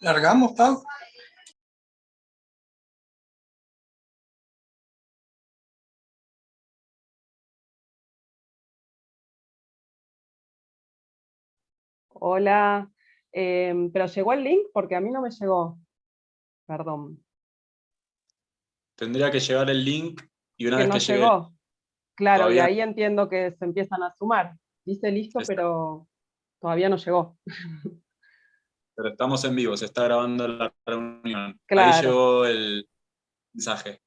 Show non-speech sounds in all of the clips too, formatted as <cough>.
¿Largamos, Pau? Hola, em, pero llegó el link porque a mí no me llegó. Perdón. Tendría que llegar el link y una que vez no que llegue... llegó. Claro, y ahí entiendo que se empiezan a sumar. Dice listo, Está. pero todavía no llegó. Pero estamos en vivo, se está grabando la reunión. Claro. Ahí llegó el mensaje.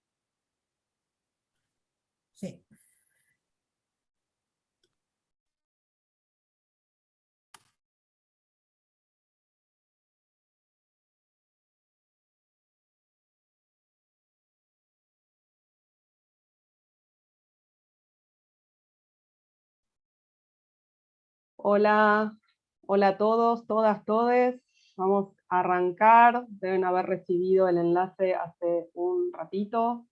Sí. Hola, hola a todos, todas, todes. Vamos a arrancar. Deben haber recibido el enlace hace un ratito.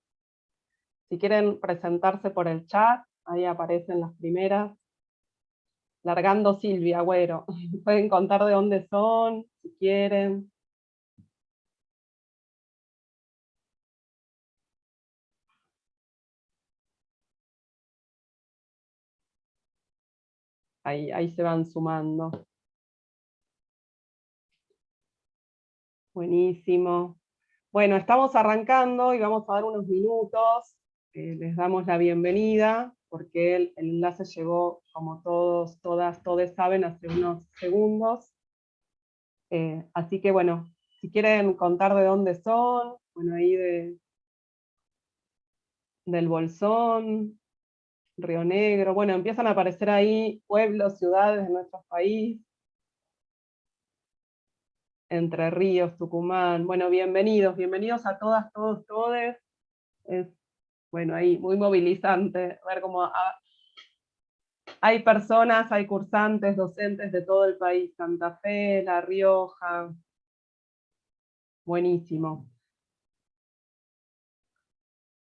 Si quieren presentarse por el chat, ahí aparecen las primeras. Largando Silvia, Agüero. <laughs> Pueden contar de dónde son, si quieren. Ahí, ahí se van sumando. Buenísimo. Bueno, estamos arrancando y vamos a dar unos minutos. eh, les damos la bienvenida, porque el, enlace llegó, como todos, todas, todos saben, hace unos segundos. Eh, así que bueno, si quieren contar de dónde son, bueno, ahí de, del Bolsón, Río Negro, bueno, empiezan a aparecer ahí pueblos, ciudades de nuestro país, Entre Ríos, Tucumán, bueno, bienvenidos, bienvenidos a todas, todos, todes, es, bueno, ahí muy movilizante ver cómo ha- hay personas, hay cursantes, docentes de todo el país, Santa Fe, La Rioja, buenísimo.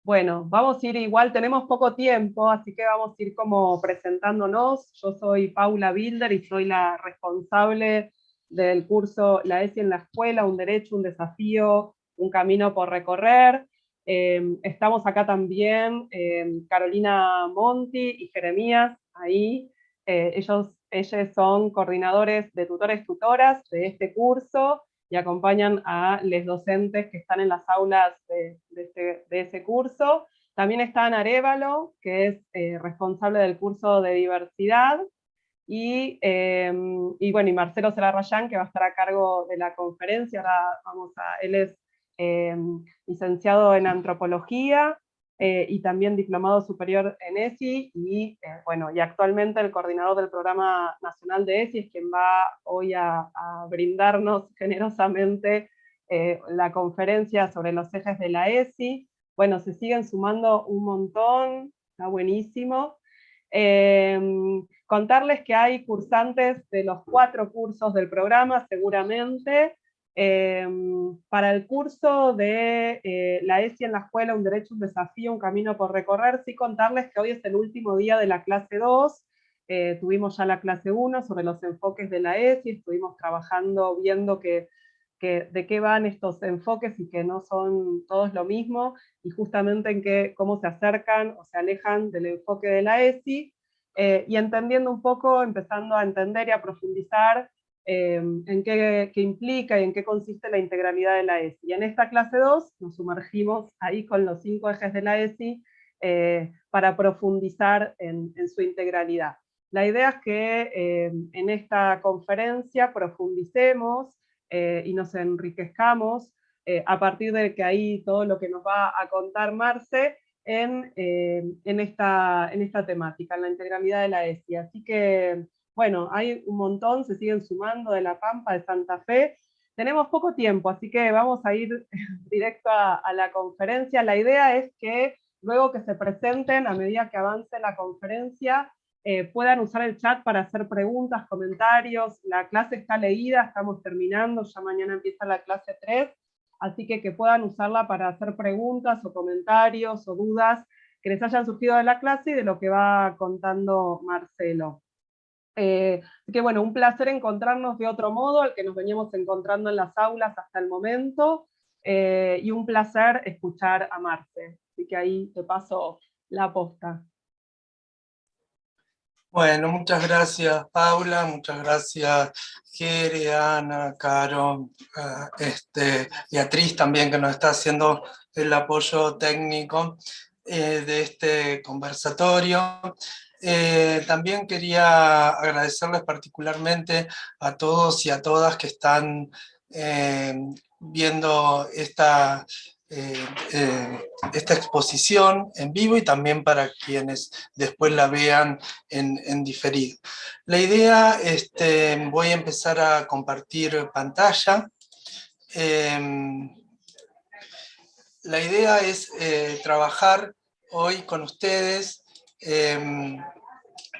Bueno, vamos a ir igual, tenemos poco tiempo, así que vamos a ir como presentándonos. Yo soy Paula Bilder y soy la responsable del curso La ESI en la escuela, un derecho, un desafío, un camino por recorrer. Eh, estamos acá también eh, Carolina Monti y Jeremías, ahí. Eh, ellos, ellos son coordinadores de tutores tutoras de este curso y acompañan a los docentes que están en las aulas de, de este- de ese curso. También está Ana que es eh, responsable del curso de diversidad, y, eh, y bueno, y Marcelo Celarrayán, que va a estar a cargo de la conferencia, vamos a, él es eh, licenciado en antropología, eh, y también diplomado superior en ESI, y eh, bueno, y actualmente el coordinador del programa nacional de ESI es quien va hoy a, a brindarnos <laughs> generosamente eh, la conferencia sobre los ejes de la ESI. Bueno, se siguen sumando un montón, está buenísimo. Eh, contarles que hay cursantes de los cuatro cursos del programa, seguramente. Eh, para el curso de eh, la ESI en la escuela, un derecho, un desafío, un camino por recorrer, sí contarles que hoy es el último día de la clase 2, eh, tuvimos ya la clase 1 sobre los enfoques de la ESI, estuvimos trabajando, viendo que, que- de qué van estos enfoques y que no son todos lo mismo, y justamente en qué, cómo se acercan o se alejan del enfoque de la ESI, eh, y entendiendo un poco, empezando a entender y a profundizar eh, en qué, implica y en qué consiste la integralidad de la ESI. Y en esta clase 2 nos sumergimos ahí con los cinco ejes de la ESI eh, para profundizar en, en su integralidad. La idea es que en esta conferencia profundicemos y nos enriquezcamos a partir de que ahí todo lo que nos va a contar Marce en, eh, en, esta, en esta temática, en la integralidad de la ESI. Así que, bueno, hay un montón, se siguen sumando de La Pampa, de Santa Fe. Tenemos poco tiempo, así que vamos a ir <laughs> directo a, a la conferencia. La idea es que luego que se presenten, a medida que avance la conferencia, eh, puedan usar el chat para hacer preguntas, comentarios. La clase está leída, estamos terminando, ya mañana empieza la clase 3, así que que puedan usarla para hacer preguntas o comentarios o dudas que les hayan surgido de la clase y de lo que va contando Marcelo. Eh, que bueno, un placer encontrarnos de otro modo, al que nos veníamos encontrando en las aulas hasta el momento, eh, y un placer escuchar a Marce. Así que ahí te paso la posta. Bueno, muchas gracias Paula, muchas gracias Jere, Ana, Caro, uh, este, Beatriz también que nos está haciendo el apoyo técnico eh, de este conversatorio. Eh, también quería agradecerles particularmente a todos y a todas que están eh, viendo esta, esta exposición en vivo y también para quienes después la vean en, diferido. La idea, este, voy a empezar a compartir pantalla. la idea es trabajar hoy con ustedes Em,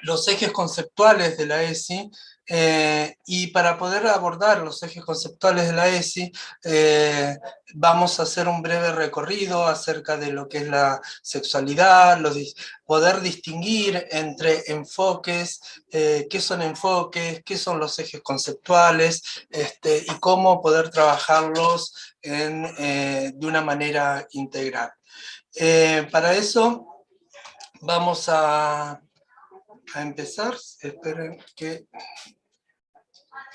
los ejes conceptuales de la ESI, eh, y para poder abordar los ejes conceptuales de la ESI, eh, vamos a hacer un breve recorrido acerca de lo que es la sexualidad, poder distinguir entre enfoques, eh, qué son enfoques, qué son los ejes conceptuales, este, y cómo poder trabajarlos de una manera integral. para eso Vamos a, a empezar. Esperen que...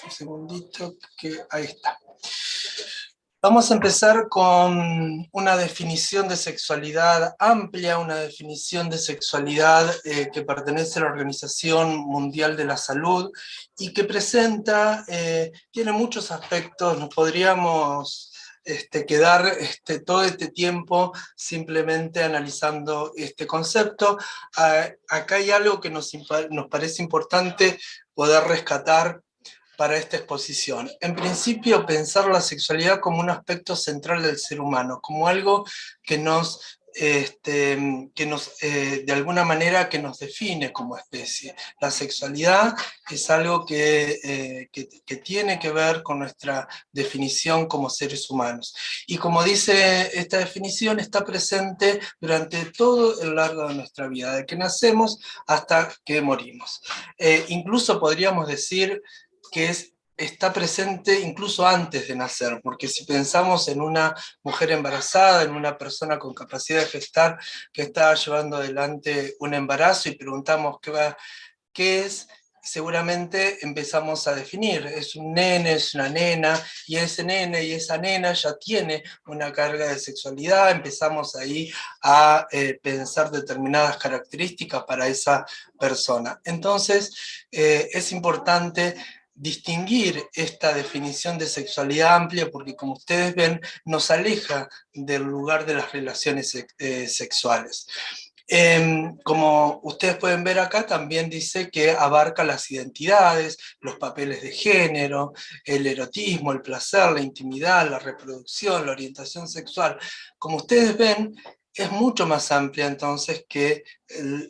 Un segundito, que ahí está. Vamos a empezar con una definición de sexualidad amplia, una definición de sexualidad eh, que pertenece a la Organización Mundial de la Salud y que presenta, eh, tiene muchos aspectos, nos podríamos este, quedar este, todo este tiempo simplemente analizando este concepto. Ah, acá hay algo que nos, nos parece importante poder rescatar para esta exposición. En principio, pensar la sexualidad como un aspecto central del ser humano, como algo que nos este, que nos, eh, de alguna manera que nos define como especie. La sexualidad es algo eh, que, que, tiene que ver con nuestra definición como seres humanos. Y como dice esta definición, está presente durante todo el largo de nuestra vida, de que nacemos hasta que morimos. Eh, incluso podríamos decir que es está presente incluso antes de nacer, porque si pensamos en una mujer embarazada, en una persona con capacidad de gestar que está llevando adelante un embarazo y preguntamos qué, va, qué es, seguramente empezamos a definir, es un nene, es una nena, y ese nene y esa nena ya tiene una carga de sexualidad, empezamos ahí a eh, pensar determinadas características para esa persona. Entonces, eh, es importante distinguir esta definición de sexualidad amplia porque como ustedes ven nos aleja del lugar de las relaciones eh, sexuales. Em, como ustedes pueden ver acá, también dice que abarca las identidades, los papeles de género, el erotismo, el placer, la intimidad, la reproducción, la orientación sexual. Como ustedes ven, es mucho más amplia entonces que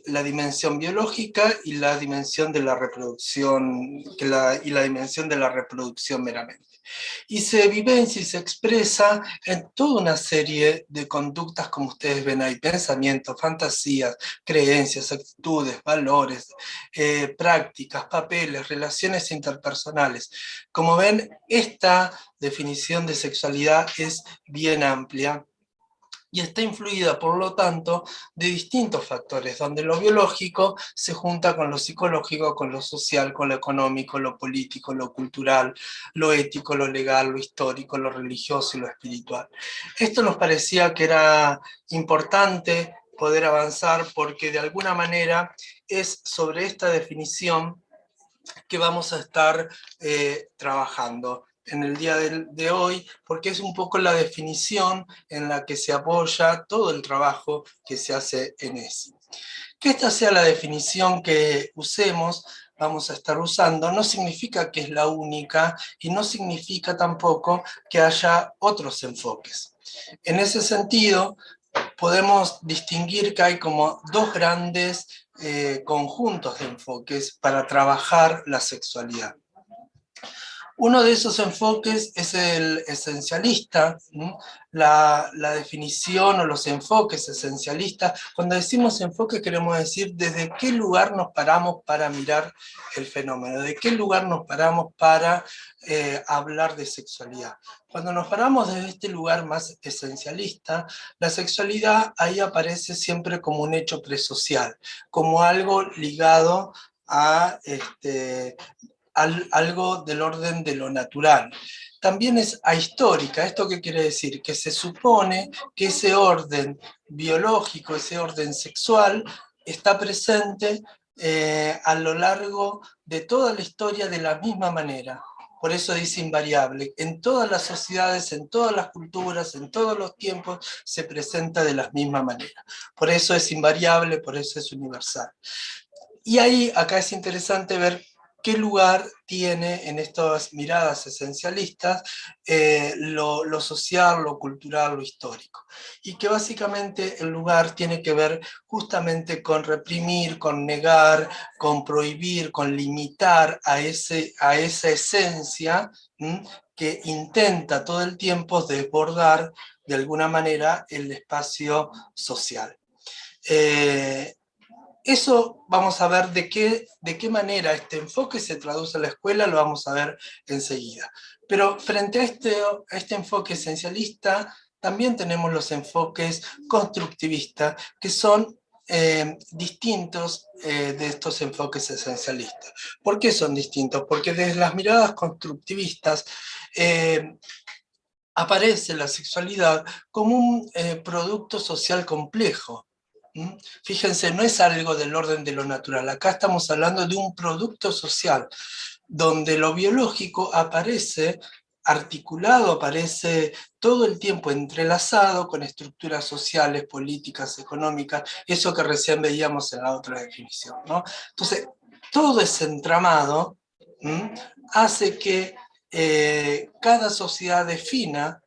la dimensión biológica y la dimensión de la reproducción, que la, y la dimensión de la reproducción meramente. Y se vivencia y se expresa en toda una serie de conductas como ustedes ven ahí, pensamientos, fantasías, creencias, actitudes, valores, eh, prácticas, papeles, relaciones interpersonales. Como ven, esta definición de sexualidad es bien amplia y está influida, por lo tanto, de distintos factores, donde lo biológico se junta con lo psicológico, con lo social, con lo económico, lo político, lo cultural, lo ético, lo legal, lo histórico, lo religioso y lo espiritual. Esto nos parecía que era importante poder avanzar porque de alguna manera es sobre esta definición que vamos a estar eh, trabajando en el día de, hoy, porque es un poco la definición en la que se apoya todo el trabajo que se hace en ESI. Que esta sea la definición que usemos, vamos a estar usando, no significa que es la única y no significa tampoco que haya otros enfoques. En ese sentido, podemos distinguir que hay como dos grandes eh, conjuntos de enfoques para trabajar la sexualidad. Uno de esos enfoques es el esencialista, la, definición o los enfoques esencialistas. Cuando decimos enfoque queremos decir desde qué lugar nos paramos para mirar el fenómeno, de qué lugar nos paramos para eh, hablar de sexualidad. Cuando nos paramos desde este lugar más esencialista, la sexualidad ahí aparece siempre como un hecho presocial, como algo ligado a este, algo del orden de lo natural. También es ahistórica, ¿esto qué quiere decir? Que se supone que ese orden biológico, ese orden sexual, está presente eh, a lo largo de toda la historia de la misma manera. Por eso dice invariable. En todas las sociedades, en todas las culturas, en todos los tiempos, se presenta de la misma manera. Por eso es invariable, por eso es universal. Y ahí, acá es interesante ver qué lugar tiene en estas miradas esencialistas eh, lo, social, lo cultural, lo histórico. Y que básicamente el lugar tiene que ver justamente con reprimir, con negar, con prohibir, con limitar a, ese, a esa esencia que intenta todo el tiempo desbordar de alguna manera el espacio social. Eh, eso vamos a ver de qué, de qué manera este enfoque se traduce a la escuela, lo vamos a ver enseguida. Pero frente a este, este enfoque esencialista, también tenemos los enfoques constructivistas, que son eh, distintos eh, de estos enfoques esencialistas. ¿Por qué son distintos? Porque desde las miradas constructivistas eh, aparece la sexualidad como un producto social complejo. Fíjense, no es algo del orden de lo natural, acá estamos hablando de un producto social, donde lo biológico aparece articulado, aparece todo el tiempo entrelazado con estructuras sociales, políticas, económicas, eso que recién veíamos en la otra definición. Entonces, todo ese entramado hace que eh, cada sociedad defina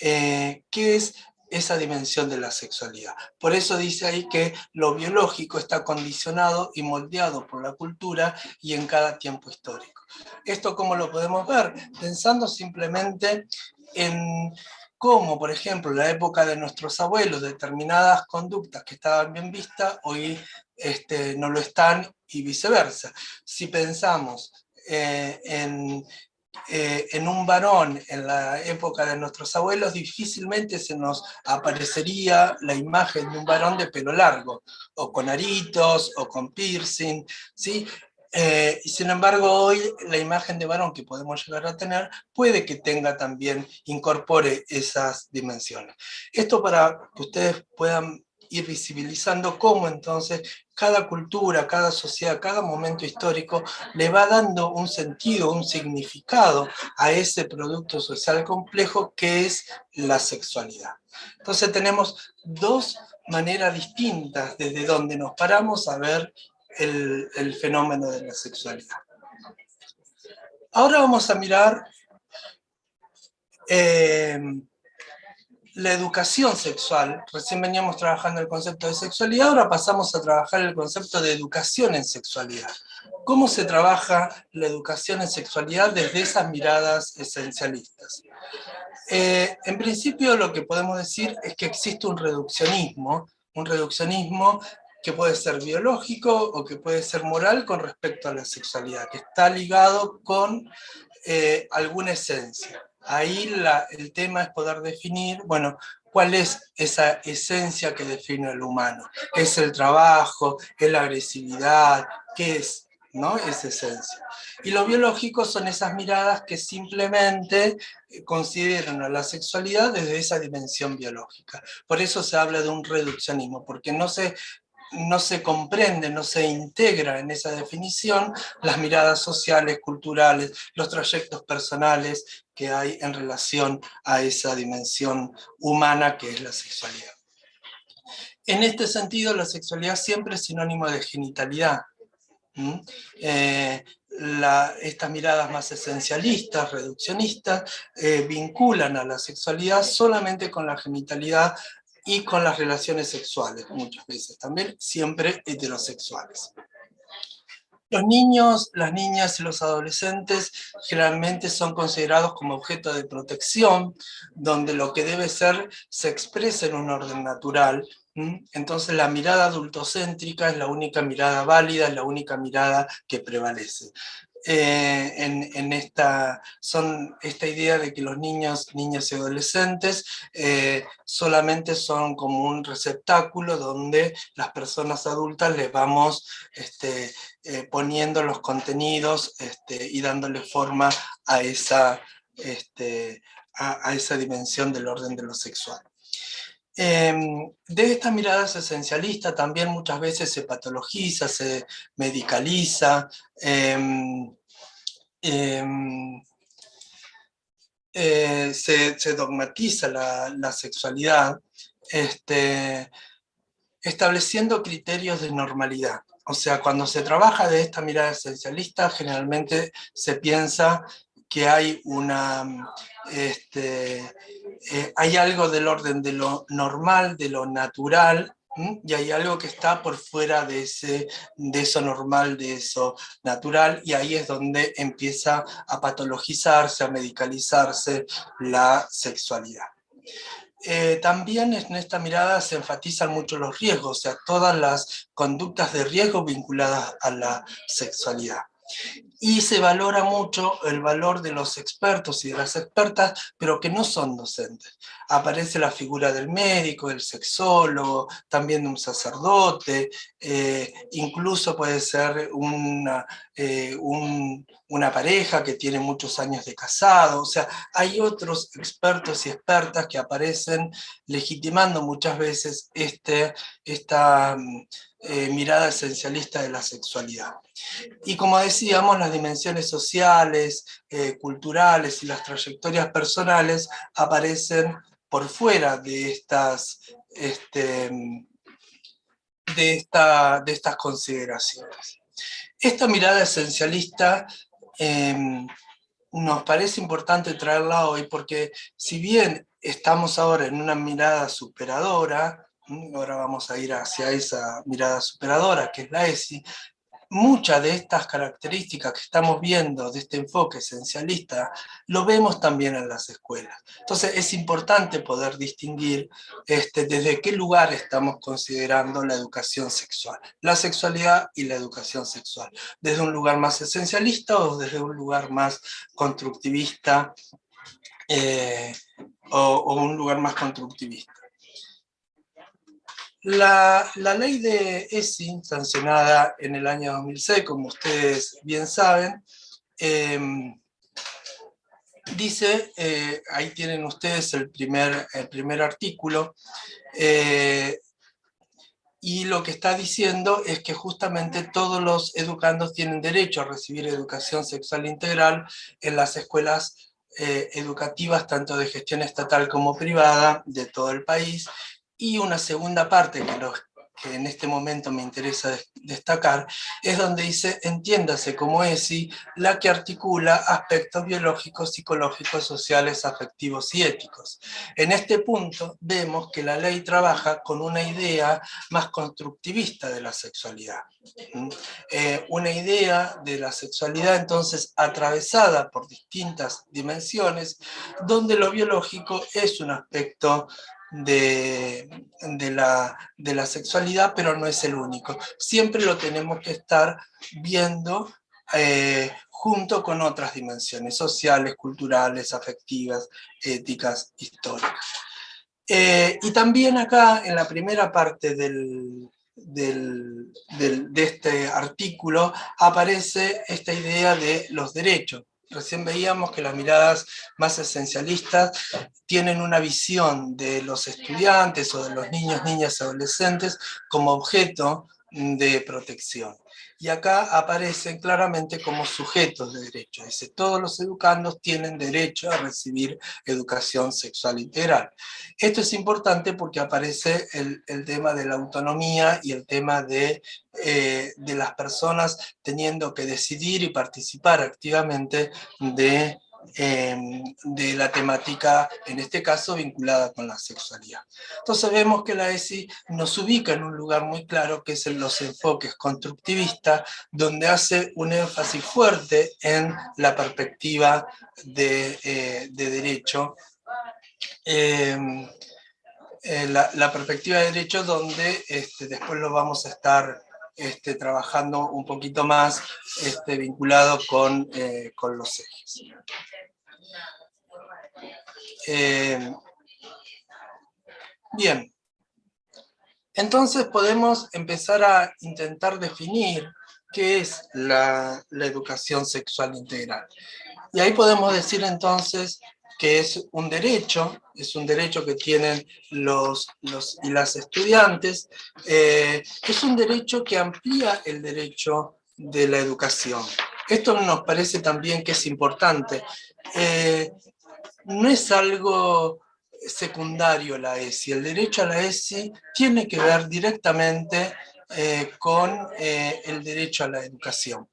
eh, qué es esa dimensión de la sexualidad. Por eso dice ahí que lo biológico está condicionado y moldeado por la cultura y en cada tiempo histórico. ¿Esto cómo lo podemos ver? Pensando simplemente en cómo, por ejemplo, en la época de nuestros abuelos, determinadas conductas que estaban bien vistas, hoy este, no lo están y viceversa. Si pensamos eh, en eh, en un varón en la época de nuestros abuelos, difícilmente se nos aparecería la imagen de un varón de pelo largo, o con aritos, o con piercing, ¿sí? Eh, y sin embargo hoy la imagen de varón que podemos llegar a tener puede que tenga también, incorpore esas dimensiones. Esto para que ustedes puedan ir visibilizando cómo entonces cada cultura, cada sociedad, cada momento histórico le va dando un sentido, un significado a ese producto social complejo que es la sexualidad. Entonces tenemos dos maneras distintas desde donde nos paramos a ver el, fenómeno de la sexualidad. Ahora vamos a mirar eh, la educación sexual, recién veníamos trabajando el concepto de sexualidad, ahora pasamos a trabajar el concepto de educación en sexualidad. ¿Cómo se trabaja la educación en sexualidad desde esas miradas esencialistas? Eh, en principio lo que podemos decir es que existe un reduccionismo, un reduccionismo que puede ser biológico o que puede ser moral con respecto a la sexualidad, que está ligado con eh, alguna esencia. Ahí el tema es poder definir, bueno, cuál es esa esencia que define al humano. ¿Es el trabajo? ¿Es la agresividad? ¿Qué es? ¿no? Esa esencia. Y lo biológico son esas miradas que simplemente eh, consideran a la sexualidad desde esa dimensión biológica. Por eso se habla de un reduccionismo, porque no se no se comprende, no se integra en esa definición las miradas sociales, culturales, los trayectos personales que hay en relación a esa dimensión humana que es la sexualidad. En este sentido, la sexualidad siempre es sinónimo de genitalidad. Eh, estas miradas más esencialistas, reduccionistas, eh, vinculan a la sexualidad solamente con la genitalidad y con las relaciones sexuales, muchas veces también, siempre heterosexuales. Los niños, las niñas y los adolescentes generalmente son considerados como objeto de protección, donde lo que debe ser se expresa en un orden natural, entonces la mirada adultocéntrica es la única mirada válida, es la única mirada que prevalece. Eh, en, esta, son esta idea de que los niños, niñas y adolescentes eh, solamente son como un receptáculo donde las personas adultas les vamos este, eh, poniendo los contenidos este, y dándole forma a esa, este, a esa dimensión del orden de lo sexual. Em, de esta mirada esencialista también muchas veces se patologiza, se medicaliza, em, em, eh, se, dogmatiza la, sexualidad, este, estableciendo criterios de normalidad. O sea, cuando se trabaja de esta mirada esencialista, generalmente se piensa que hay una, este, eh, hay algo del orden de lo normal, de lo natural, y hay algo que está por fuera de, ese, de eso normal, de eso natural, y ahí es donde empieza a patologizarse, a medicalizarse la sexualidad. Eh, también en esta mirada se enfatizan mucho los riesgos, o sea, todas las conductas de riesgo vinculadas a la sexualidad y se valora mucho el valor de los expertos y de las expertas, pero que no son docentes. Aparece la figura del médico, del sexólogo, también de un sacerdote, eh, incluso puede ser una, eh, una pareja que tiene muchos años de casado, o sea, hay otros expertos y expertas que aparecen legitimando muchas veces este, esta eh, mirada esencialista de la sexualidad. Y como decíamos, las dimensiones sociales, eh, culturales y las trayectorias personales aparecen por fuera de estas, este, de, esta, de estas consideraciones. Esta mirada esencialista em, nos parece importante traerla hoy porque si bien estamos ahora en una mirada superadora, ahora vamos a ir hacia esa mirada superadora, que es la ESI, muchas de estas características que estamos viendo de este enfoque esencialista, lo vemos también en las escuelas. Entonces es importante poder distinguir este, desde qué lugar estamos considerando la educación sexual, la sexualidad y la educación sexual, desde un lugar más esencialista o desde un lugar más constructivista, eh, o un lugar más constructivista. La, ley de ESI, sancionada en el año 2006, como ustedes bien saben, em, dice, eh, ahí tienen ustedes el primer, el primer artículo, eh, y lo que está diciendo es que justamente todos los educandos tienen derecho a recibir educación sexual integral en las escuelas eh, educativas, tanto de gestión estatal como privada, de todo el país, y una segunda parte que, en este momento me interesa destacar, es donde dice, entiéndase como ESI, la que articula aspectos biológicos, psicológicos, sociales, afectivos y éticos. En este punto vemos que la ley trabaja con una idea más constructivista de la sexualidad. Eh, una idea de la sexualidad entonces atravesada por distintas dimensiones, donde lo biológico es un aspecto de, la, de, la, sexualidad, pero no es el único. Siempre lo tenemos que estar viendo eh, junto con otras dimensiones sociales, culturales, afectivas, éticas, históricas. Eh, y también acá, en la primera parte del, del, de este artículo, aparece esta idea de los derechos. Recién veíamos que las miradas más esencialistas tienen una visión de los estudiantes o de los niños, niñas adolescentes como objeto de protección y acá aparecen claramente como sujetos de derecho. Dice, todos los educandos tienen derecho a recibir educación sexual integral. Esto es importante porque aparece el, tema de la autonomía y el tema de, eh, de las personas teniendo que decidir y participar activamente de em, de la temática, en este caso, vinculada con la sexualidad. Entonces vemos que la ESI nos ubica en un lugar muy claro, que es en los enfoques constructivistas, donde hace un énfasis fuerte en la perspectiva de, eh, derecho, em, la, perspectiva de derecho donde este, después lo vamos a estar este, trabajando un poquito más este, vinculado con, eh, con los ejes. Eh, bien, entonces podemos empezar a intentar definir qué es la, la educación sexual integral. Y ahí podemos decir entonces que es un derecho, es un derecho que tienen los, los y las estudiantes, eh, es un derecho que amplía el derecho de la educación. Esto nos parece también que es importante. Eh, no es algo secundario la ESI, el derecho a la ESI tiene que ver directamente eh, con el derecho a la educación.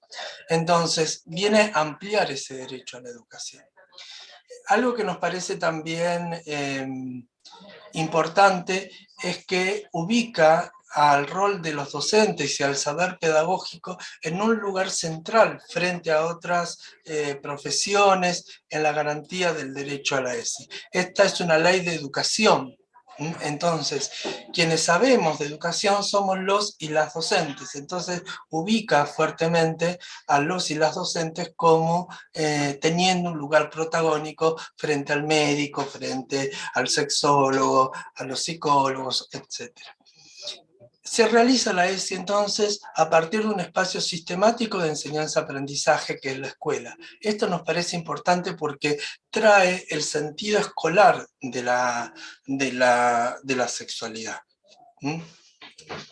Entonces, viene a ampliar ese derecho a la educación algo que nos parece también em, importante es que ubica al rol de los docentes y al saber pedagógico en un lugar central frente a otras eh, profesiones en la garantía del derecho a la ESI. Esta es una ley de educación, entonces, quienes sabemos de educación somos los y las docentes, entonces ubica fuertemente a los y las docentes como eh, teniendo un lugar protagónico frente al médico, frente al sexólogo, a los psicólogos, etc. Se realiza la ESI entonces a partir de un espacio sistemático de enseñanza-aprendizaje que es la escuela. Esto nos parece importante porque trae el sentido escolar de la, de la, de la sexualidad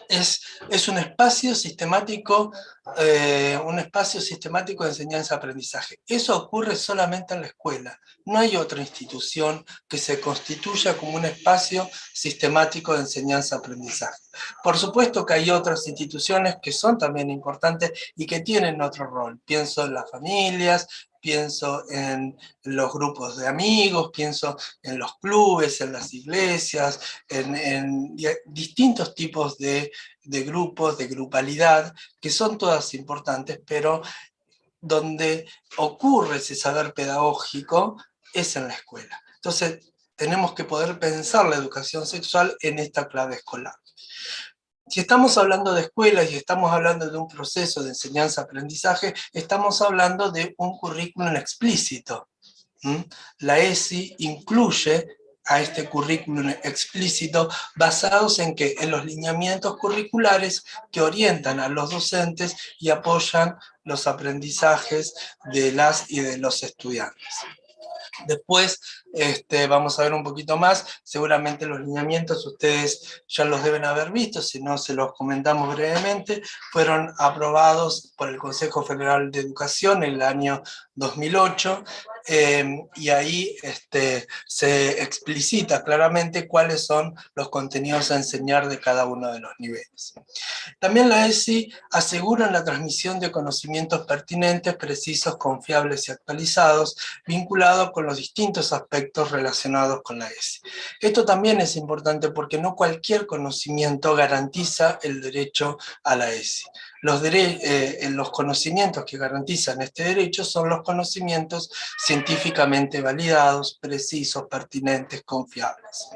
es, es un espacio sistemático, eh, un espacio sistemático de enseñanza-aprendizaje. Eso ocurre solamente en la escuela. No hay otra institución que se constituya como un espacio sistemático de enseñanza-aprendizaje. Por supuesto que hay otras instituciones que son también importantes y que tienen otro rol. Pienso en las familias, pienso en los grupos de amigos, pienso en los clubes, en las iglesias, en, distintos tipos de, grupos, de grupalidad, que son todas importantes, pero donde ocurre ese saber pedagógico es en la escuela. Entonces, tenemos que poder pensar la educación sexual en esta clave escolar. Si estamos hablando de escuelas y estamos hablando de un proceso de enseñanza-aprendizaje, estamos hablando de un currículum explícito. La ESI incluye a este currículum explícito basados en que en los lineamientos curriculares que orientan a los docentes y apoyan los aprendizajes de las y de los estudiantes. Después este, vamos a ver un poquito más, seguramente los lineamientos ustedes ya los deben haber visto, si no se los comentamos brevemente, fueron aprobados por el Consejo Federal de Educación en el año 2008, em, y ahí este, se explicita claramente cuáles son los contenidos a enseñar de cada uno de los niveles. También la ESI asegura la transmisión de conocimientos pertinentes, precisos, confiables y actualizados, vinculados con los distintos aspectos relacionados con la ESI. Esto también es importante porque no cualquier conocimiento garantiza el derecho a la ESI. Los, eh, los conocimientos que garantizan este derecho son los conocimientos científicamente validados, precisos, pertinentes, confiables.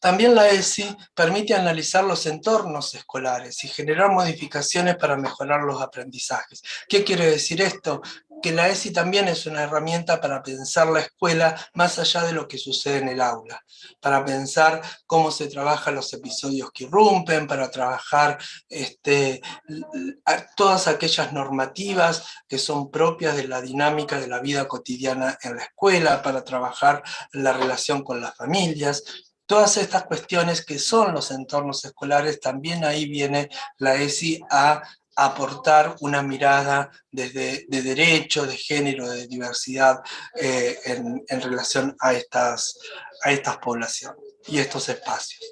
También la ESI permite analizar los entornos escolares y generar modificaciones para mejorar los aprendizajes. ¿Qué quiere decir esto? Que la ESI también es una herramienta para pensar la escuela más allá de lo que sucede en el aula, para pensar cómo se trabajan los episodios que irrumpen, para trabajar este, todas aquellas normativas que son propias de la dinámica de la vida cotidiana en la escuela, para trabajar la relación con las familias, Todas estas cuestiones que son los entornos escolares, también ahí viene la ESI a aportar una mirada desde, de derecho, de género, de diversidad eh, en, relación a estas, a estas poblaciones y estos espacios.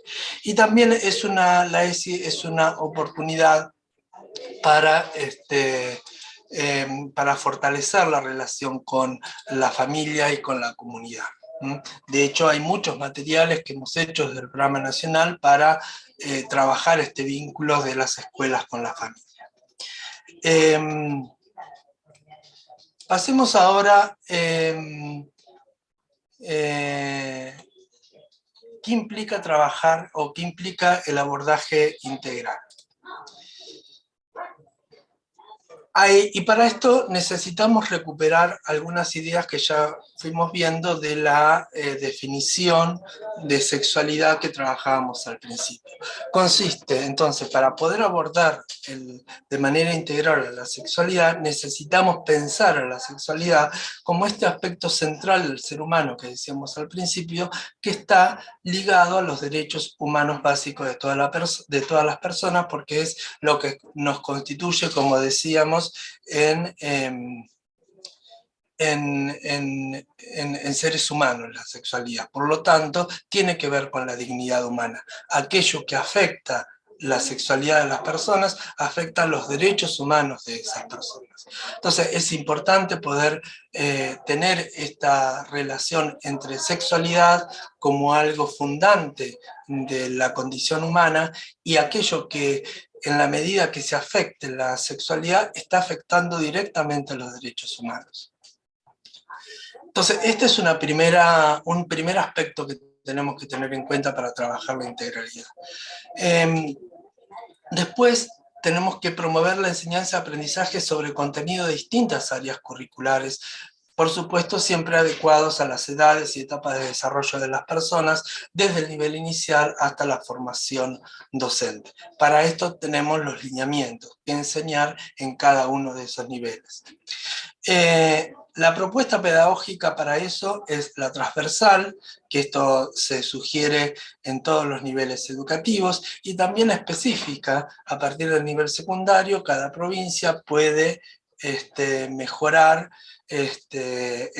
Y también es una, la ESI es una oportunidad para este, para fortalecer la relación con la familia y con la comunidad. De hecho, hay muchos materiales que hemos hecho desde el Programa Nacional para eh, trabajar este vínculo de las escuelas con la familia. Em, pasemos ahora, em, eh, ¿qué implica trabajar o qué implica el abordaje integral? y para esto necesitamos recuperar algunas ideas que ya fuimos viendo de la eh, definición de sexualidad que trabajábamos al principio. Consiste, entonces, para poder abordar de manera integral a la sexualidad, necesitamos pensar a la sexualidad como este aspecto central del ser humano que decíamos al principio, que está ligado a los derechos humanos básicos de, toda la de todas las personas, porque es lo que nos constituye, como decíamos, Em, en, en, en, seres humanos la sexualidad. Por lo tanto, tiene que ver con la dignidad humana. Aquello que afecta la sexualidad de las personas afecta los derechos humanos de esas personas. Entonces es importante poder eh, tener esta relación entre sexualidad como algo fundante de la condición humana y aquello que en la medida que se afecte la sexualidad está afectando directamente a los derechos humanos. Entonces este es una primera, un primer aspecto que tenemos que tener en cuenta para trabajar la integralidad. Em, después tenemos que promover la enseñanza y aprendizaje sobre contenido de distintas áreas curriculares, por supuesto siempre adecuados a las edades y etapas de desarrollo de las personas, desde el nivel inicial hasta la formación docente. Para esto tenemos los lineamientos que enseñar en cada uno de esos niveles. Eh, la propuesta pedagógica para eso es la transversal, que esto se sugiere en todos los niveles educativos, y también específica, a partir del nivel secundario, cada provincia puede este, mejorar este,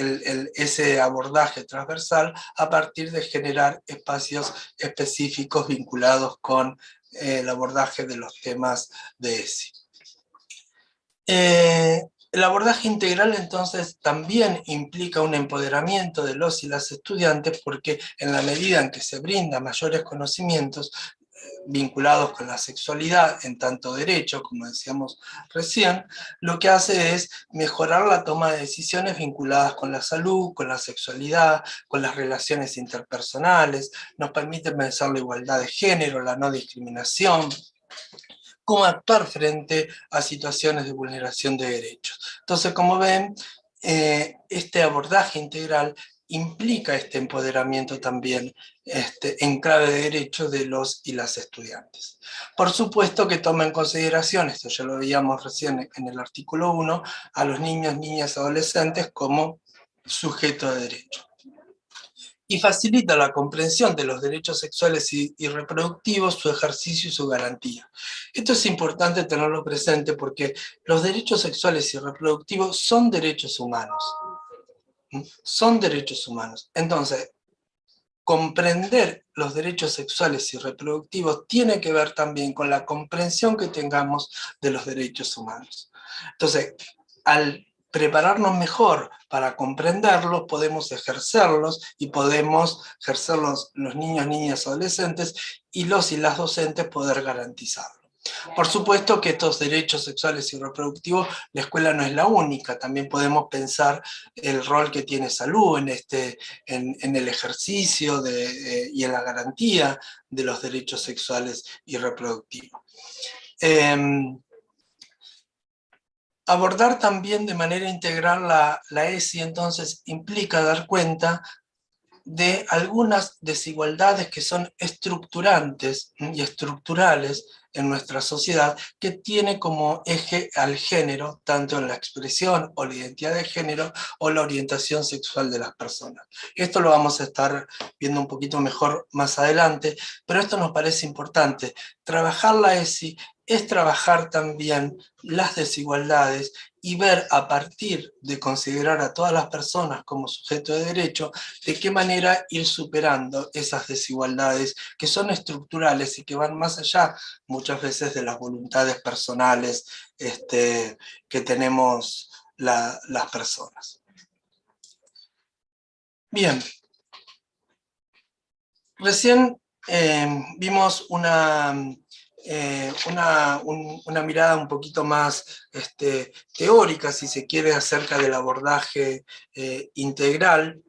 ese abordaje transversal a partir de generar espacios específicos vinculados con el abordaje de los temas de ESI. Eh, el abordaje integral entonces también implica un empoderamiento de los y las estudiantes porque en la medida en que se brinda mayores conocimientos eh, vinculados con la sexualidad en tanto derecho, como decíamos recién, lo que hace es mejorar la toma de decisiones vinculadas con la salud, con la sexualidad, con las relaciones interpersonales, nos permite pensar la igualdad de género, la no discriminación, cómo actuar frente a situaciones de vulneración de derechos. Entonces, como ven, eh, este abordaje integral implica este empoderamiento también este, en clave de derechos de los y las estudiantes. Por supuesto que toma en consideración, esto ya lo veíamos recién en el artículo 1, a los niños, niñas, adolescentes como sujeto de derecho y facilita la comprensión de los derechos sexuales y, reproductivos, su ejercicio y su garantía. Esto es importante tenerlo presente porque los derechos sexuales y reproductivos son derechos humanos. ¿Mm? Son derechos humanos. Entonces, comprender los derechos sexuales y reproductivos tiene que ver también con la comprensión que tengamos de los derechos humanos. Entonces, al prepararnos mejor para comprenderlos, podemos ejercerlos y podemos ejercerlos los niños, niñas, adolescentes y los y las docentes poder garantizarlo. Por supuesto que estos derechos sexuales y reproductivos, la escuela no es la única, también podemos pensar el rol que tiene salud en, este, en, el ejercicio de, eh, y en la garantía de los derechos sexuales y reproductivos. Em, Abordar también de manera integral la, la ESI entonces implica dar cuenta de algunas desigualdades que son estructurantes y estructurales en nuestra sociedad, que tiene como eje al género, tanto en la expresión o la identidad de género, o la orientación sexual de las personas. Esto lo vamos a estar viendo un poquito mejor más adelante, pero esto nos parece importante. Trabajar la ESI es trabajar también las desigualdades y ver a partir de considerar a todas las personas como sujeto de derecho, de qué manera ir superando esas desigualdades que son estructurales y que van más allá muchas veces de las voluntades personales este, que tenemos las personas. Bien. Recién eh, vimos una, eh, una, mirada un poquito más este, teórica, si se quiere, acerca del abordaje eh, integral.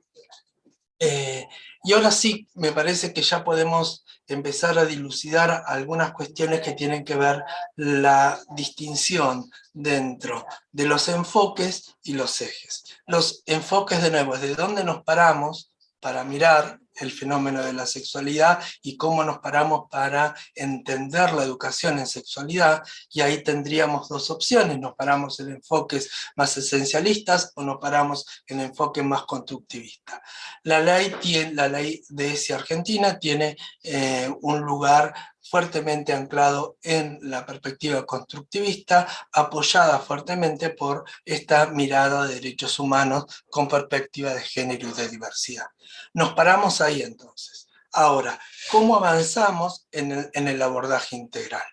Y ahora sí, me parece que ya podemos empezar a dilucidar algunas cuestiones que tienen que ver la distinción dentro de los enfoques y los ejes. Los enfoques, de nuevo, es de dónde nos paramos para mirar el fenómeno de la sexualidad y cómo nos paramos para entender la educación en sexualidad, y ahí tendríamos dos opciones, nos paramos en enfoques más esencialistas o nos paramos en enfoques más constructivistas. La ley, tiene, la ley de ESI Argentina tiene eh, un lugar fuertemente anclado en la perspectiva constructivista, apoyada fuertemente por esta mirada de derechos humanos con perspectiva de género y de diversidad. Nos paramos ahí entonces. Ahora, ¿cómo avanzamos en el, abordaje integral?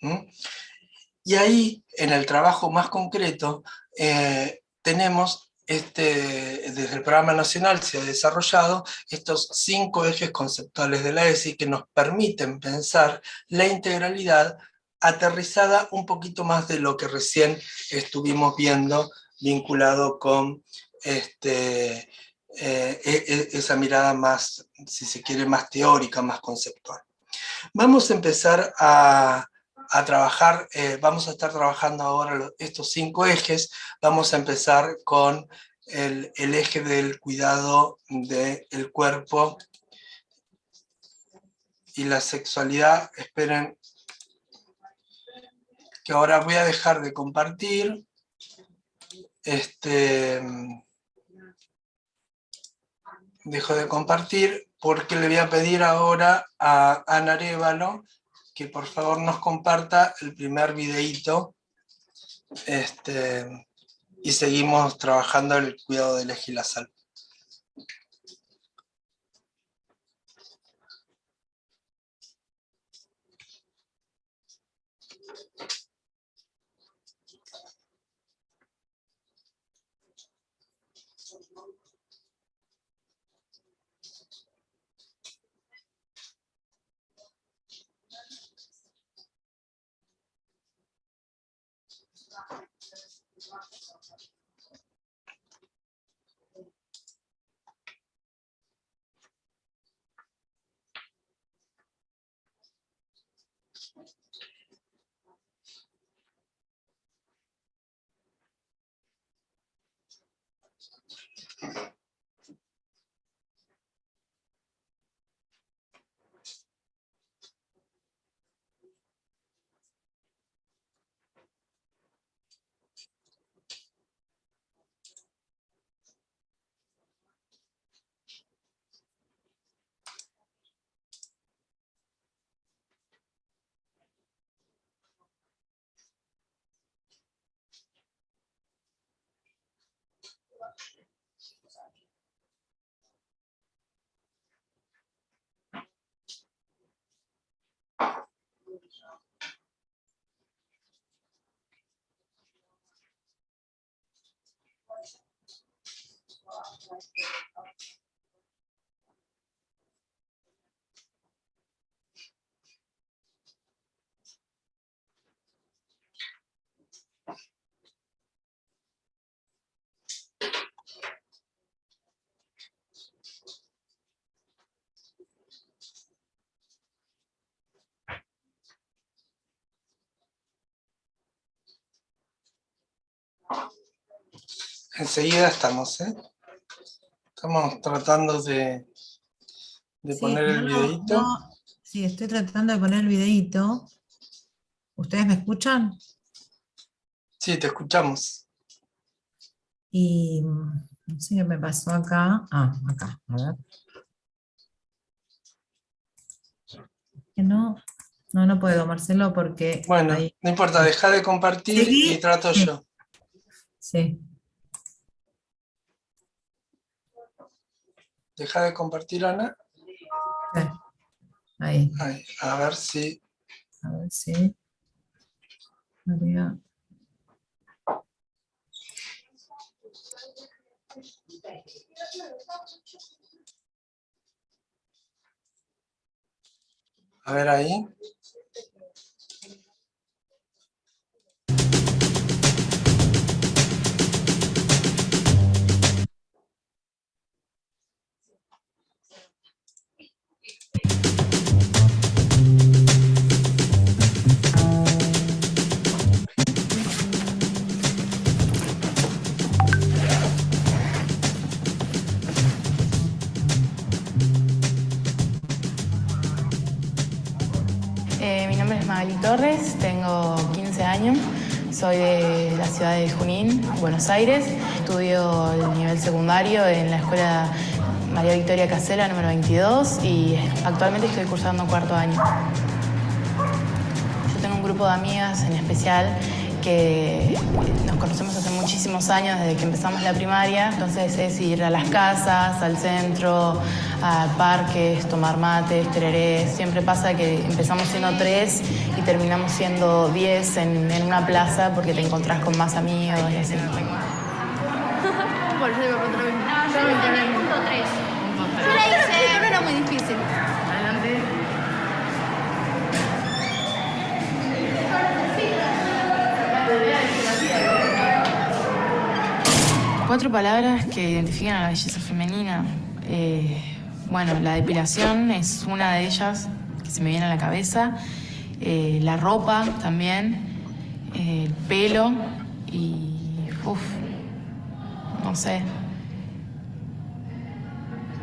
¿Mm? Y ahí, en el trabajo más concreto, eh, tenemos este, desde el programa nacional se ha desarrollado estos cinco ejes conceptuales de la ESI que nos permiten pensar la integralidad aterrizada un poquito más de lo que recién estuvimos viendo vinculado con este, eh, e, e, esa mirada más, si se quiere, más teórica, más conceptual. Vamos a empezar a, a trabajar, eh, vamos a estar trabajando ahora estos cinco ejes, vamos a empezar con el, eje del cuidado del cuerpo y la sexualidad. Esperen que ahora voy a dejar de compartir. Este, dejo de compartir porque le voy a pedir ahora a Ana Arevalo que por favor nos comparta el primer videíto este, y seguimos trabajando el cuidado del eje la salud. Enseguida estamos, ¿eh? Estamos tratando de, poner el videito. sí, estoy tratando de poner el videito. ¿Ustedes me escuchan? Sí, te escuchamos. Y no sé qué me pasó acá. Ah, acá, a ver. no, no, no puedo, Marcelo, porque... Bueno, no importa, deja de compartir y trato yo. Sí. Deja de compartir, Ana. Ahí. A ver si... A ver si... María. A ver ahí. Es Magali Torres, tengo 15 años, soy de la ciudad de Junín, Buenos Aires. Estudio el nivel secundario en la escuela María Victoria Casela, número 22, y actualmente estoy cursando cuarto año. Yo tengo un grupo de amigas en especial que nos conocemos hace muchísimos años, desde que empezamos la primaria. Entonces es ir a las casas, al centro, a parques, tomar mates, tererés. Siempre pasa que empezamos siendo tres y terminamos siendo diez en, una plaza porque te encontrás con más amigos y así. <laughs> Por eso digo, 3. Cuatro palabras que identifican a la belleza femenina. Eh, bueno, la depilación es una de ellas que se me viene a la cabeza. Eh, la ropa también. eh, el pelo y. Uf, no sé.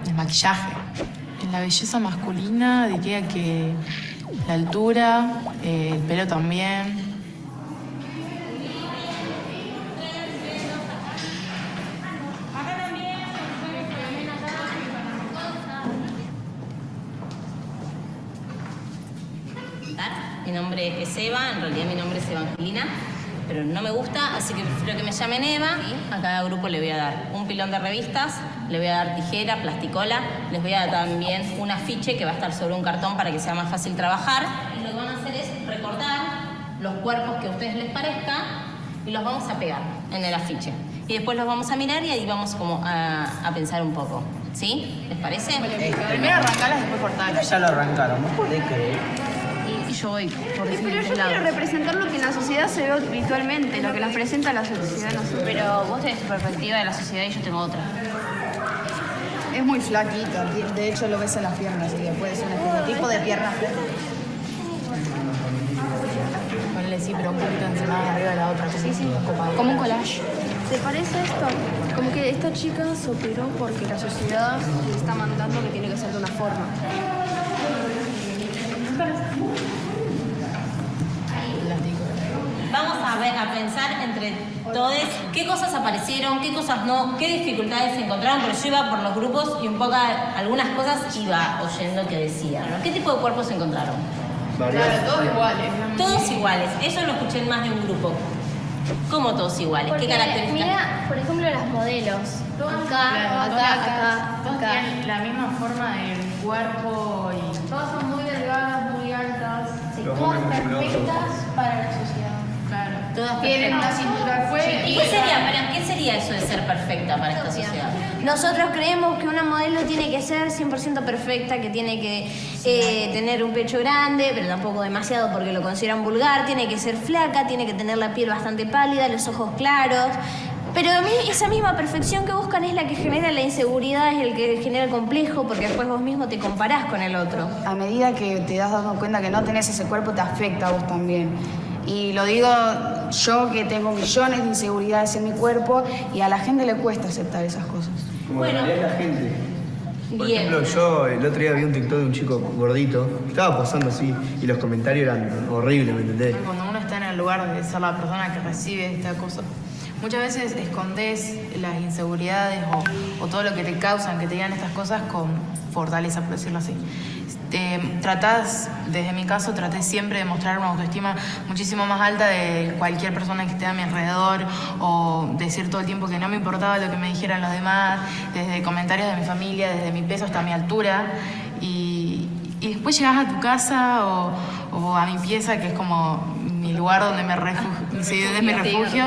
El maquillaje. En la belleza masculina diría que la altura, eh, el pelo también. Nombre es Eva, en realidad mi nombre es Evangelina, pero no me gusta, así que prefiero que me llamen Eva. A cada grupo le voy a dar un pilón de revistas, le voy a dar tijera, plasticola, les voy a dar también un afiche que va a estar sobre un cartón para que sea más fácil trabajar. Y lo que van a hacer es recortar los cuerpos que a ustedes les parezca y los vamos a pegar en el afiche. Y después los vamos a mirar y ahí vamos como a, a pensar un poco. ¿Sí? ¿Les parece? Primero arrancalas, después cortalas. Ya lo arrancaron, ¿no podés creer? Yo por Pero yo quiero representar lo que en la sociedad se ve habitualmente, lo que nos presenta la sociedad. no sé. Pero vos tenés tu perspectiva de la sociedad y yo tengo otra. Es muy flaquita, de hecho lo ves en las piernas y después es un estereotipo de piernas Ponle sí, pero un poquito encima de arriba de la otra. Sí, sí. Como un collage. ¿Te parece esto? Como que esta chica se operó porque la sociedad le está mandando que tiene que ser de una forma. Vamos a ver, a pensar entre todos qué cosas aparecieron, qué cosas no, qué dificultades se encontraron, pero yo iba por los grupos y un poco algunas cosas iba oyendo que decían. ¿no? ¿Qué tipo de cuerpos se encontraron? todos iguales. Todos iguales, eso lo escuché en más de un grupo. ¿Cómo todos iguales? ¿Qué características? Mira, por ejemplo, las modelos. Acá, Claro, acá, todas- acá, todas acá. tienen la misma forma del cuerpo y Todas son muy delgadas, muy altas. Los hombres musculosos. para la sociedad. Todas Tienen una cintura fuerte. ¿Y qué sería, qué sería eso de ser perfecta para esta sociedad? Nosotros creemos que una modelo tiene que ser 100% perfecta, que tiene que eh, tener un pecho grande, pero tampoco demasiado porque lo consideran vulgar, tiene que ser flaca, tiene que tener la piel bastante pálida, los ojos claros. Pero a mí esa misma perfección que buscan es la que genera la inseguridad, es el que genera el complejo, porque después vos mismo te comparás con el otro. A medida que te das dando cuenta que no tenés ese cuerpo, te afecta a vos también. Y lo digo yo que tengo millones de inseguridades en mi cuerpo y a la gente le cuesta aceptar esas cosas. Como la gente. Por Bien. ejemplo, yo el otro día vi un TikTok de un chico gordito, estaba posando así, y los comentarios eran horribles, ¿me entendés? Cuando uno está en el lugar de ser la persona que recibe esta cosa, muchas veces escondes las inseguridades o, o todo lo que te causan que te digan estas cosas con fortaleza, por decirlo así. Eh, tratás, desde mi caso, traté siempre de mostrar una autoestima muchísimo más alta de cualquier persona que esté a mi alrededor o decir todo el tiempo que no me importaba lo que me dijeran los demás, desde comentarios de mi familia, desde mi peso hasta mi altura. Y, y después llegas a tu casa o, a mi pieza, que es como mi lugar donde me <laughs> refugio, mi refugio,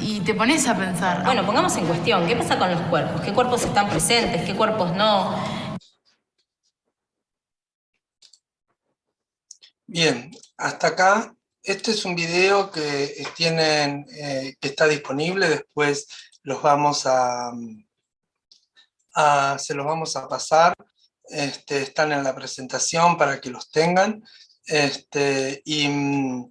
y te pones a pensar. Bueno, pongamos en cuestión, ¿qué pasa con los cuerpos? ¿Qué cuerpos están presentes? ¿Qué cuerpos no? Bien, hasta acá. Este es un video que, tienen, eh, que está disponible, después los vamos a, se los vamos a pasar. Este, están en la presentación para que los tengan. Este, y mm,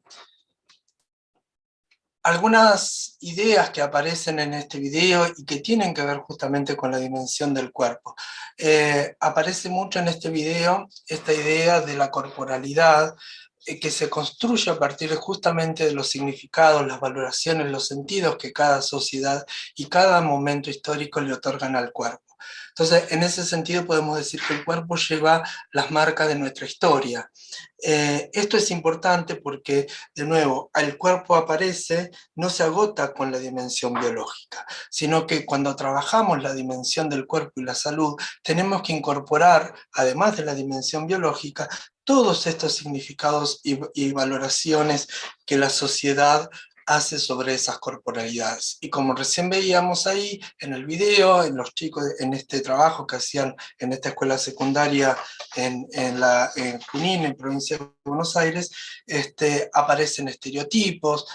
algunas ideas que aparecen en este video y que tienen que ver justamente con la dimensión del cuerpo. Eh, aparece mucho en este video esta idea de la corporalidad, eh, que se construye a partir justamente de los significados, las valoraciones, los sentidos que cada sociedad y cada momento histórico le otorgan al cuerpo. Entonces, en ese sentido podemos decir que el cuerpo lleva las marcas de nuestra historia. Eh, esto es importante porque, de nuevo, el cuerpo aparece, no se agota con la dimensión biológica, sino que cuando trabajamos la dimensión del cuerpo y la salud, tenemos que incorporar, además de la dimensión biológica, todos estos significados y, valoraciones que la sociedad hace sobre esas corporalidades. Y como recién veíamos ahí en el video, en los chicos, en este trabajo que hacían en esta escuela secundaria en, en, la, en Junín, en provincia de Buenos Aires, este, aparecen estereotipos,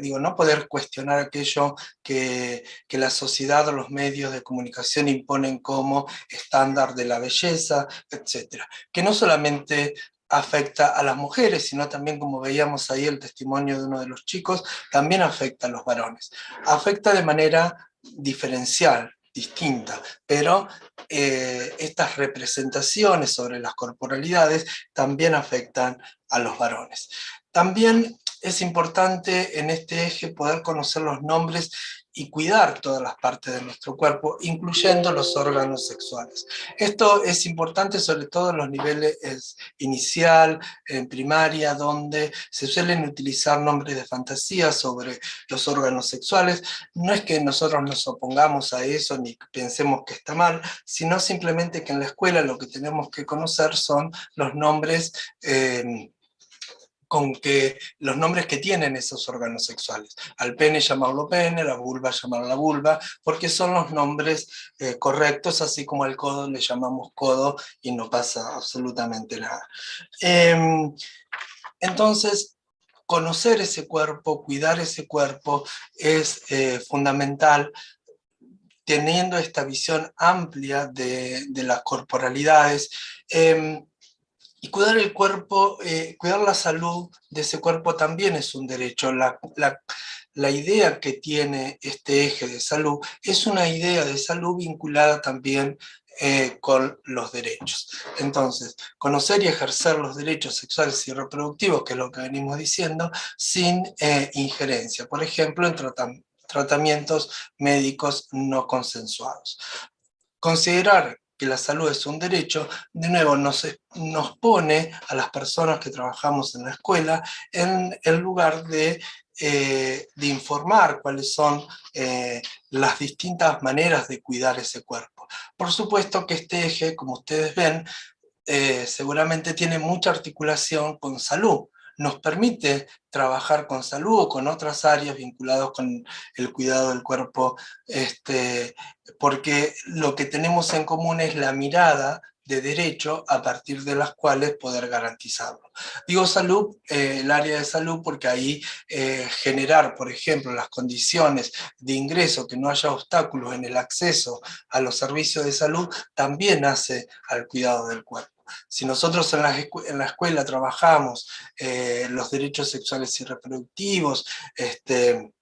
digo, no poder cuestionar aquello que, que la sociedad o los medios de comunicación imponen como estándar de la belleza, etcétera. Que no solamente afecta a las mujeres, sino también, como veíamos ahí el testimonio de uno de los chicos, también afecta a los varones. Afecta de manera diferencial, distinta, pero eh, estas representaciones sobre las corporalidades también afectan a los varones. También es importante en este eje poder conocer los nombres y cuidar todas las partes de nuestro cuerpo, incluyendo los órganos sexuales. Esto es importante sobre todo en los niveles inicial, en primaria, donde se suelen utilizar nombres de fantasía sobre los órganos sexuales. No es que nosotros nos opongamos a eso ni pensemos que está mal, sino simplemente que en la escuela lo que tenemos que conocer son los nombres eh, con que los nombres que tienen esos órganos sexuales. Al pene llamarlo pene, la vulva llamarlo la vulva, porque son los nombres eh, correctos, así como al codo le llamamos codo y no pasa absolutamente nada. Em, entonces, conocer ese cuerpo, cuidar ese cuerpo es eh, fundamental teniendo esta visión amplia de, las corporalidades, em, y cuidar el cuerpo, eh, cuidar la salud de ese cuerpo también es un derecho. La, idea que tiene este eje de salud es una idea de salud vinculada también eh, con los derechos. Entonces, conocer y ejercer los derechos sexuales y reproductivos, que es lo que venimos diciendo, sin eh, injerencia. Por ejemplo, en tratamientos médicos no consensuados. Considerar que la salud es un derecho, de nuevo nos, nos pone a las personas que trabajamos en la escuela en el lugar de, eh, de informar cuáles son eh, las distintas maneras de cuidar ese cuerpo. Por supuesto que este eje, como ustedes ven, eh, seguramente tiene mucha articulación con salud, nos permite trabajar con salud o con otras áreas vinculadas con el cuidado del cuerpo, este, porque lo que tenemos en común es la mirada de derecho a partir de las cuales poder garantizarlo. Digo salud, eh, el área de salud, porque ahí eh, generar, por ejemplo, las condiciones de ingreso, que no haya obstáculos en el acceso a los servicios de salud, también hace al cuidado del cuerpo. Si nosotros en la, escuela trabajamos eh, los derechos sexuales y reproductivos, este,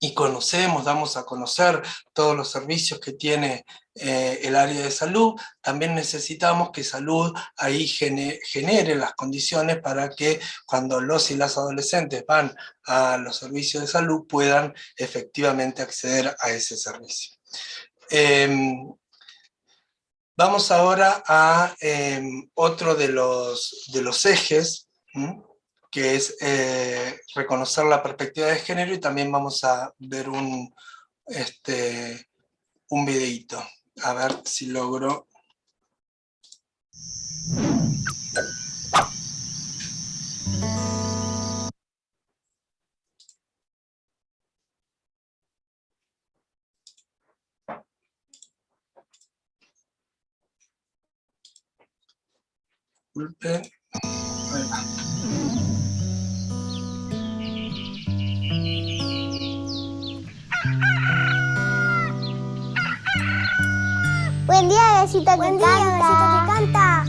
y conocemos, damos a conocer todos los servicios que tiene eh, el área de salud, también necesitamos que salud ahí genere las condiciones para que cuando los y las adolescentes van a los servicios de salud puedan efectivamente acceder a ese servicio. Em, Vamos ahora a em, otro de los, de los ejes, que es eh, reconocer la perspectiva de género y también vamos a ver un, este, un videito. A ver si logro... Disculpen. Ahí va. Buen día, besito Buen que día, canta. besito que canta.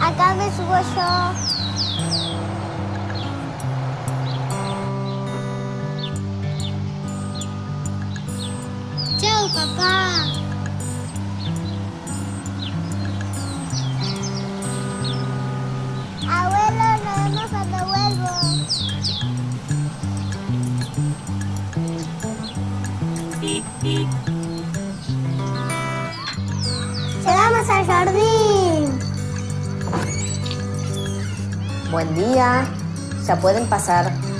Acá me subo yo. Chao, papá. Abuelo, nos vemos cuando vuelvo. Llegamos al jardín. Buen día. Ya pueden pasar.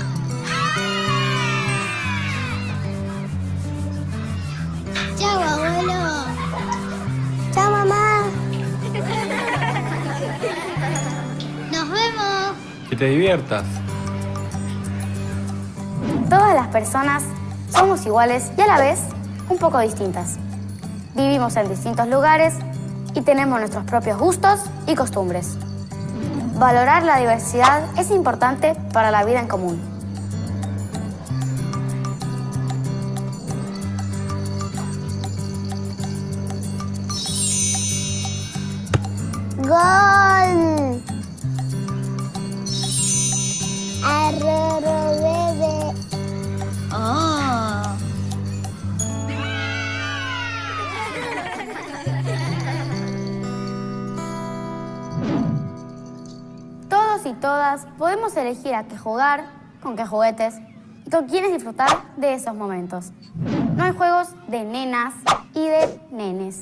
Te diviertas. Todas las personas somos iguales y a la vez un poco distintas. Vivimos en distintos lugares y tenemos nuestros propios gustos y costumbres. Valorar la diversidad es importante para la vida en común. Gol. Y todas podemos elegir a qué jugar, con qué juguetes y con quiénes disfrutar de esos momentos. No hay juegos de nenas y de nenes.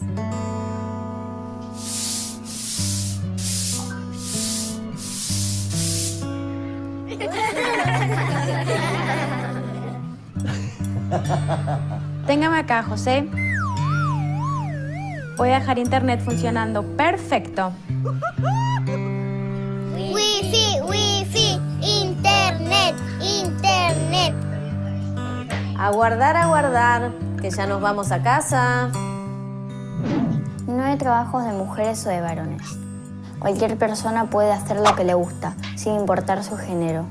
Téngame acá, José. Voy a dejar internet funcionando perfecto. Aguardar, aguardar, que ya nos vamos a casa. No hay trabajos de mujeres o de varones. Cualquier persona puede hacer lo que le gusta, sin importar su género.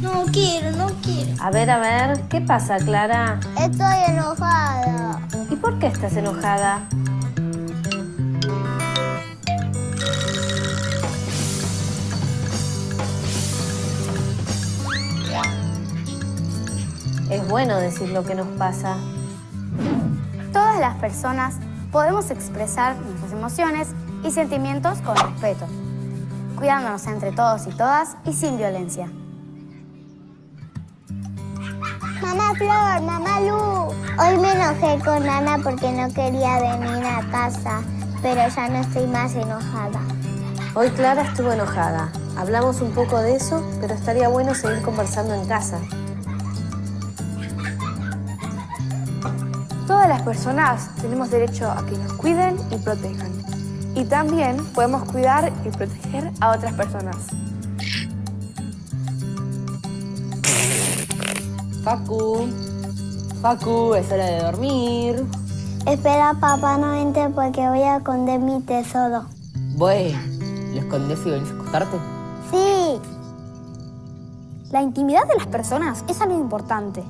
No quiero, no quiero. A ver, a ver, ¿qué pasa, Clara? Estoy enojada. ¿Y por qué estás enojada? Es bueno decir lo que nos pasa. Todas las personas podemos expresar nuestras emociones y sentimientos con respeto, cuidándonos entre todos y todas y sin violencia. Mamá Flor, mamá Lu. Hoy me enojé con Ana porque no quería venir a casa, pero ya no estoy más enojada. Hoy Clara estuvo enojada. Hablamos un poco de eso, pero estaría bueno seguir conversando en casa. Todas las personas tenemos derecho a que nos cuiden y protejan. Y también podemos cuidar y proteger a otras personas. Facu, Facu, es hora de dormir. Espera, papá, no entre porque voy a esconder mi tesoro. Bueno, ¿lo escondes y venís a acostarte? Sí. La intimidad de las personas es algo importante.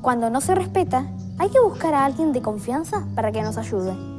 Cuando no se respeta, hay que buscar a alguien de confianza para que nos ayude.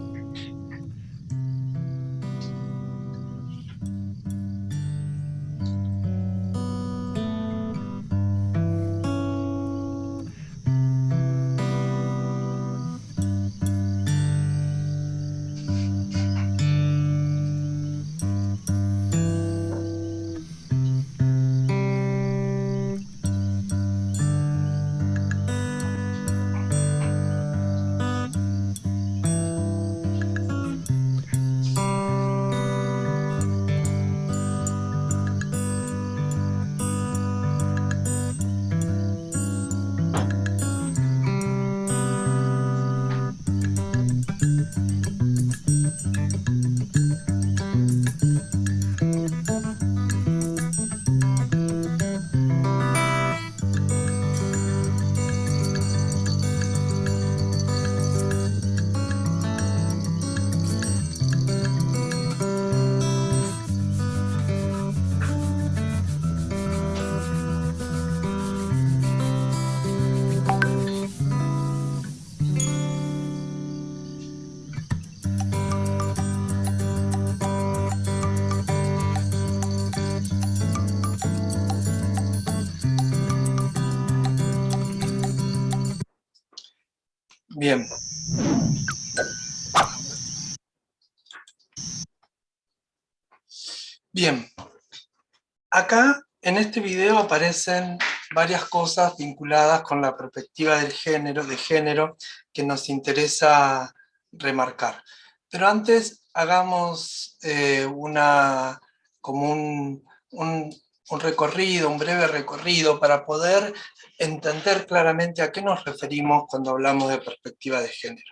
Acá en este video aparecen varias cosas vinculadas con la perspectiva del género, de género que nos interesa remarcar. Pero antes hagamos eh, una, como un, un recorrido, un breve recorrido para poder entender claramente a qué nos referimos cuando hablamos de perspectiva de género.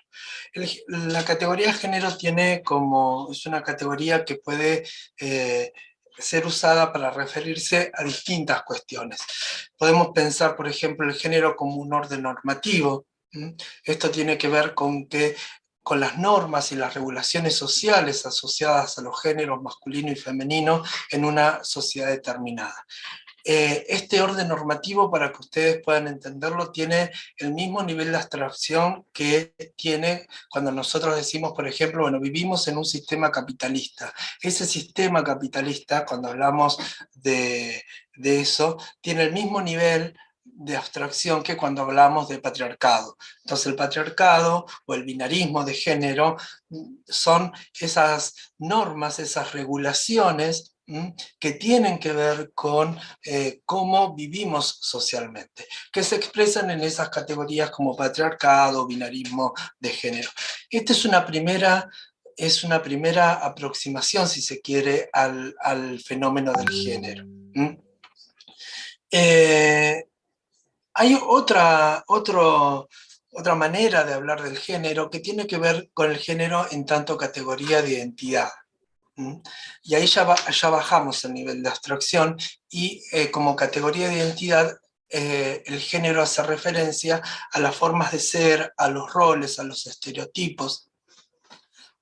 la categoría género tiene como, es una categoría que puede eh, ser usada para referirse a distintas cuestiones. Podemos pensar, por ejemplo, el género como un orden normativo. Esto tiene que ver con que con las normas y las regulaciones sociales asociadas a los géneros masculino y femenino en una sociedad determinada. Eh, este orden normativo, para que ustedes puedan entenderlo, tiene el mismo nivel de abstracción que tiene cuando nosotros decimos, por ejemplo, bueno, vivimos en un sistema capitalista. Ese sistema capitalista, cuando hablamos de, de eso, tiene el mismo nivel de abstracción que cuando hablamos de patriarcado. Entonces el patriarcado o el binarismo de género son esas normas, esas regulaciones que tienen que ver con eh, cómo vivimos socialmente, que se expresan en esas categorías como patriarcado, binarismo de género. Esta es una primera, es una primera aproximación, si se quiere, al, fenómeno del género. Eh, hay otra, otra manera de hablar del género que tiene que ver con el género en tanto categoría de identidad. Y ahí ya, ya, bajamos el nivel de abstracción y eh, como categoría de identidad eh, el género hace referencia a las formas de ser, a los roles, a los estereotipos,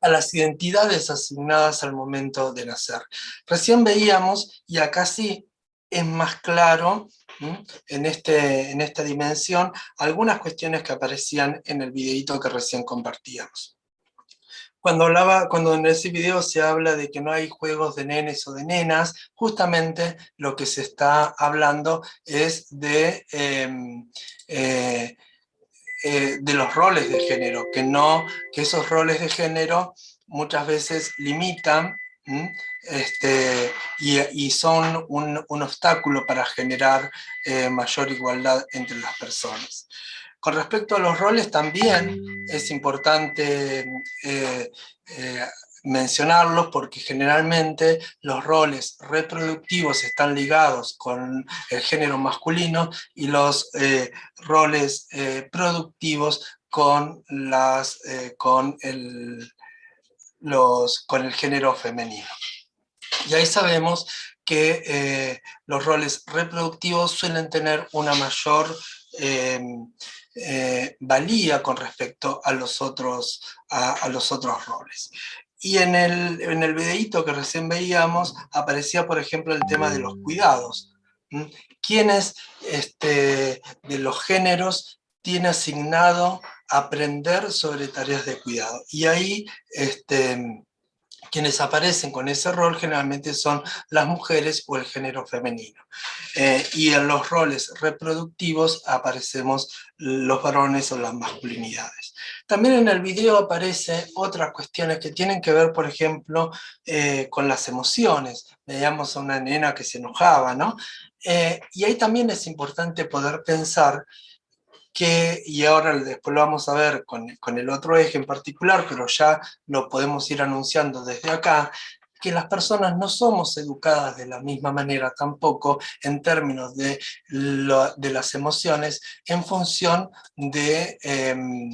a las identidades asignadas al momento de nacer. Recién veíamos, y acá sí es más claro, en, este, en esta dimensión, algunas cuestiones que aparecían en el videito que recién compartíamos. Cuando, hablaba, cuando en ese video se habla de que no hay juegos de nenes o de nenas, justamente lo que se está hablando es de, em, eh, eh, de los roles de género, que, no, que esos roles de género muchas veces limitan este, y, son un, obstáculo para generar eh, mayor igualdad entre las personas. Con respecto a los roles también es importante eh, eh, mencionarlos porque generalmente los roles reproductivos están ligados con el género masculino y los roles productivos con, las, con el los, con el género femenino. Y ahí sabemos que eh, los roles reproductivos suelen tener una mayor eh, valía con respecto a los otros, a, los otros roles. Y en el, en el videíto que recién veíamos aparecía, por ejemplo, el tema de los cuidados. ¿Quiénes este, de los géneros tiene asignado aprender sobre tareas de cuidado. Y ahí este, quienes aparecen con ese rol generalmente son las mujeres o el género femenino. Eh, y en los roles reproductivos aparecemos los varones o las masculinidades. También en el video aparecen otras cuestiones que tienen que ver, por ejemplo, eh, con las emociones. Veíamos a una nena que se enojaba, ¿no? Eh, y ahí también es importante poder pensar que, y ahora después lo vamos a ver con, con el otro eje en particular, pero ya lo podemos ir anunciando desde acá, que las personas no somos educadas de la misma manera tampoco en términos de, de las emociones en función de, em,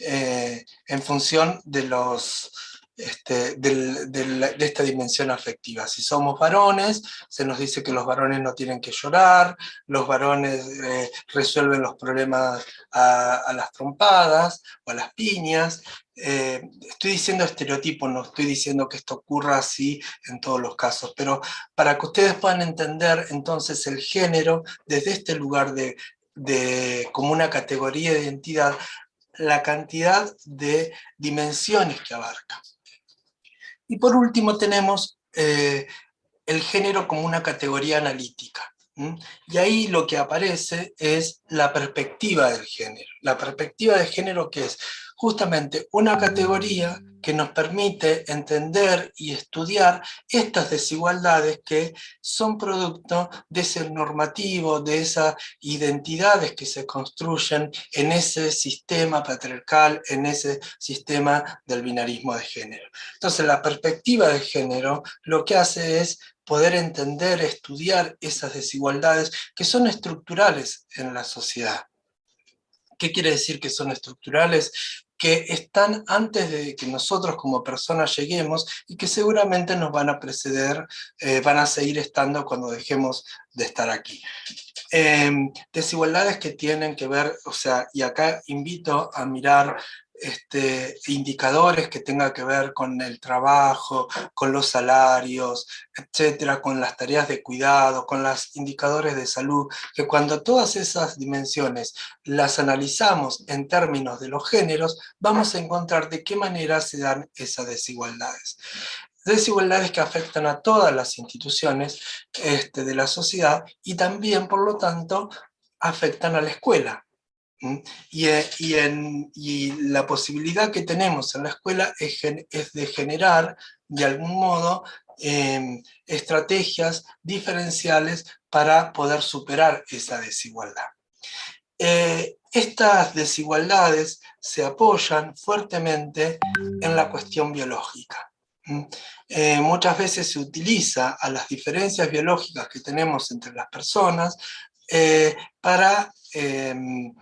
eh, en función de los este, de esta dimensión afectiva. Si somos varones, se nos dice que los varones no tienen que llorar, los varones eh, resuelven los problemas a, las trompadas o a las piñas. Eh, estoy diciendo estereotipo, no estoy diciendo que esto ocurra así en todos los casos, pero para que ustedes puedan entender entonces el género desde este lugar de, como una categoría de identidad, la cantidad de dimensiones que abarca. Y por último tenemos eh, el género como una categoría analítica. Y ahí lo que aparece es la perspectiva del género. La perspectiva de género que es justamente una categoría que nos permite entender y estudiar estas desigualdades que son producto de ese normativo, de esas identidades que se construyen en ese sistema patriarcal, en ese sistema del binarismo de género. Entonces la perspectiva de género lo que hace es poder entender, estudiar esas desigualdades que son estructurales en la sociedad. ¿Qué quiere decir que son estructurales? Que están antes de que nosotros como personas lleguemos y que seguramente nos van a preceder, eh, van a seguir estando cuando dejemos de estar aquí. Em, desigualdades que tienen que ver, o sea, y acá invito a mirar este, indicadores que tengan que ver con el trabajo, con los salarios, etcétera, con las tareas de cuidado, con los indicadores de salud, que cuando todas esas dimensiones las analizamos en términos de los géneros, vamos a encontrar de qué manera se dan esas desigualdades desigualdades que afectan a todas las instituciones este, de la sociedad y también, por lo tanto, afectan a la escuela. Eh, y, la posibilidad que tenemos en la escuela es, de generar, de algún modo, em, estrategias diferenciales para poder superar esa desigualdad. Eh, estas desigualdades se apoyan fuertemente en la cuestión biológica. Eh, muchas veces se utiliza a las diferencias biológicas que tenemos entre las personas para em,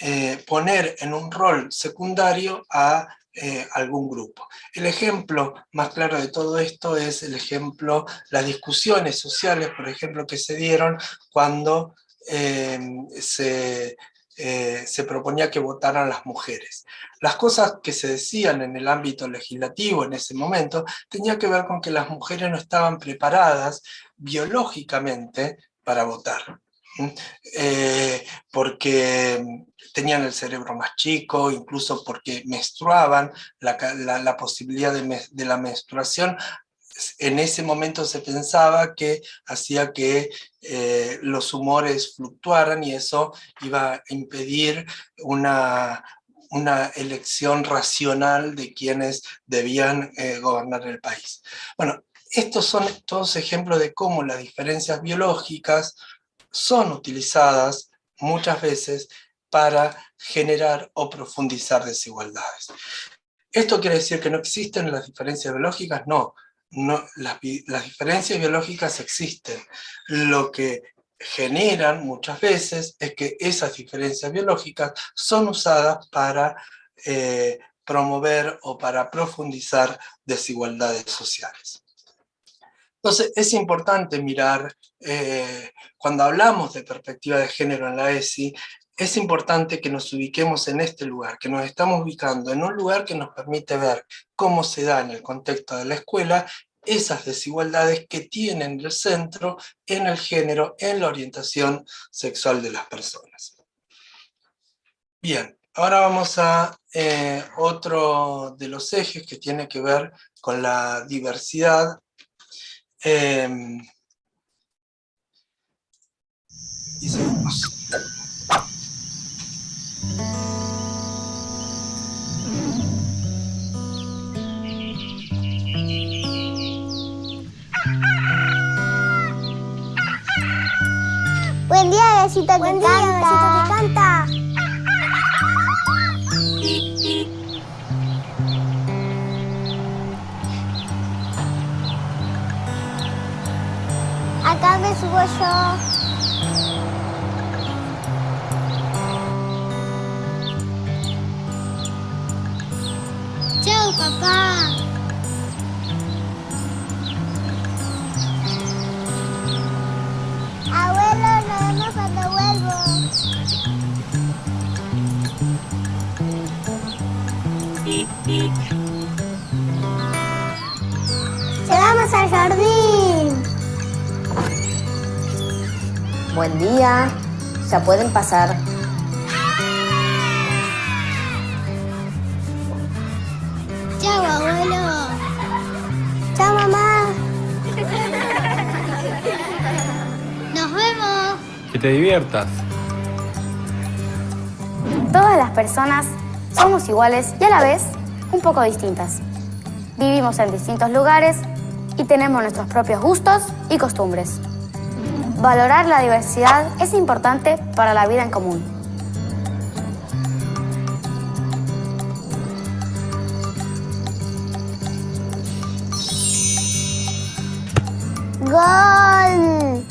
eh, poner en un rol secundario a eh, algún grupo. El ejemplo más claro de todo esto es el ejemplo, las discusiones sociales, por ejemplo, que se dieron cuando eh, se, se proponía que votaran las mujeres. Las cosas que se decían en el ámbito legislativo en ese momento tenían que ver con que las mujeres no estaban preparadas biológicamente para votar. Porque tenían el cerebro más chico, incluso porque menstruaban, la, posibilidad de, la menstruación en ese momento se pensaba que hacía que eh, los humores fluctuaran y eso iba a impedir una, una elección racional de quienes debían eh, gobernar el país. Bueno, estos son todos ejemplos de cómo las diferencias biológicas son utilizadas muchas veces para generar o profundizar desigualdades. ¿Esto quiere decir que no existen las diferencias biológicas? No, no las, diferencias biológicas existen. Lo que generan muchas veces es que esas diferencias biológicas son usadas para eh, promover o para profundizar desigualdades sociales. Entonces es importante mirar, eh, cuando hablamos de perspectiva de género en la ESI, es importante que nos ubiquemos en este lugar, que nos estamos ubicando en un lugar que nos permite ver cómo se da en el contexto de la escuela esas desigualdades que tienen el centro en el género, en la orientación sexual de las personas. Bien, ahora vamos a eh, otro de los ejes que tiene que ver con la diversidad. Y seguimos. Buen día, besito que Buen día, canta. que canta. Acá me subo yo. papá. Abuelo, nos vemos cuando vuelvo. Buen día. Ya pueden pasar. Nos vemos. te diviertas. Todas las personas somos iguales y a la vez un poco distintas. Vivimos en distintos lugares y tenemos nuestros propios gustos y costumbres. Valorar la diversidad es importante para la vida en común. ¡Gol!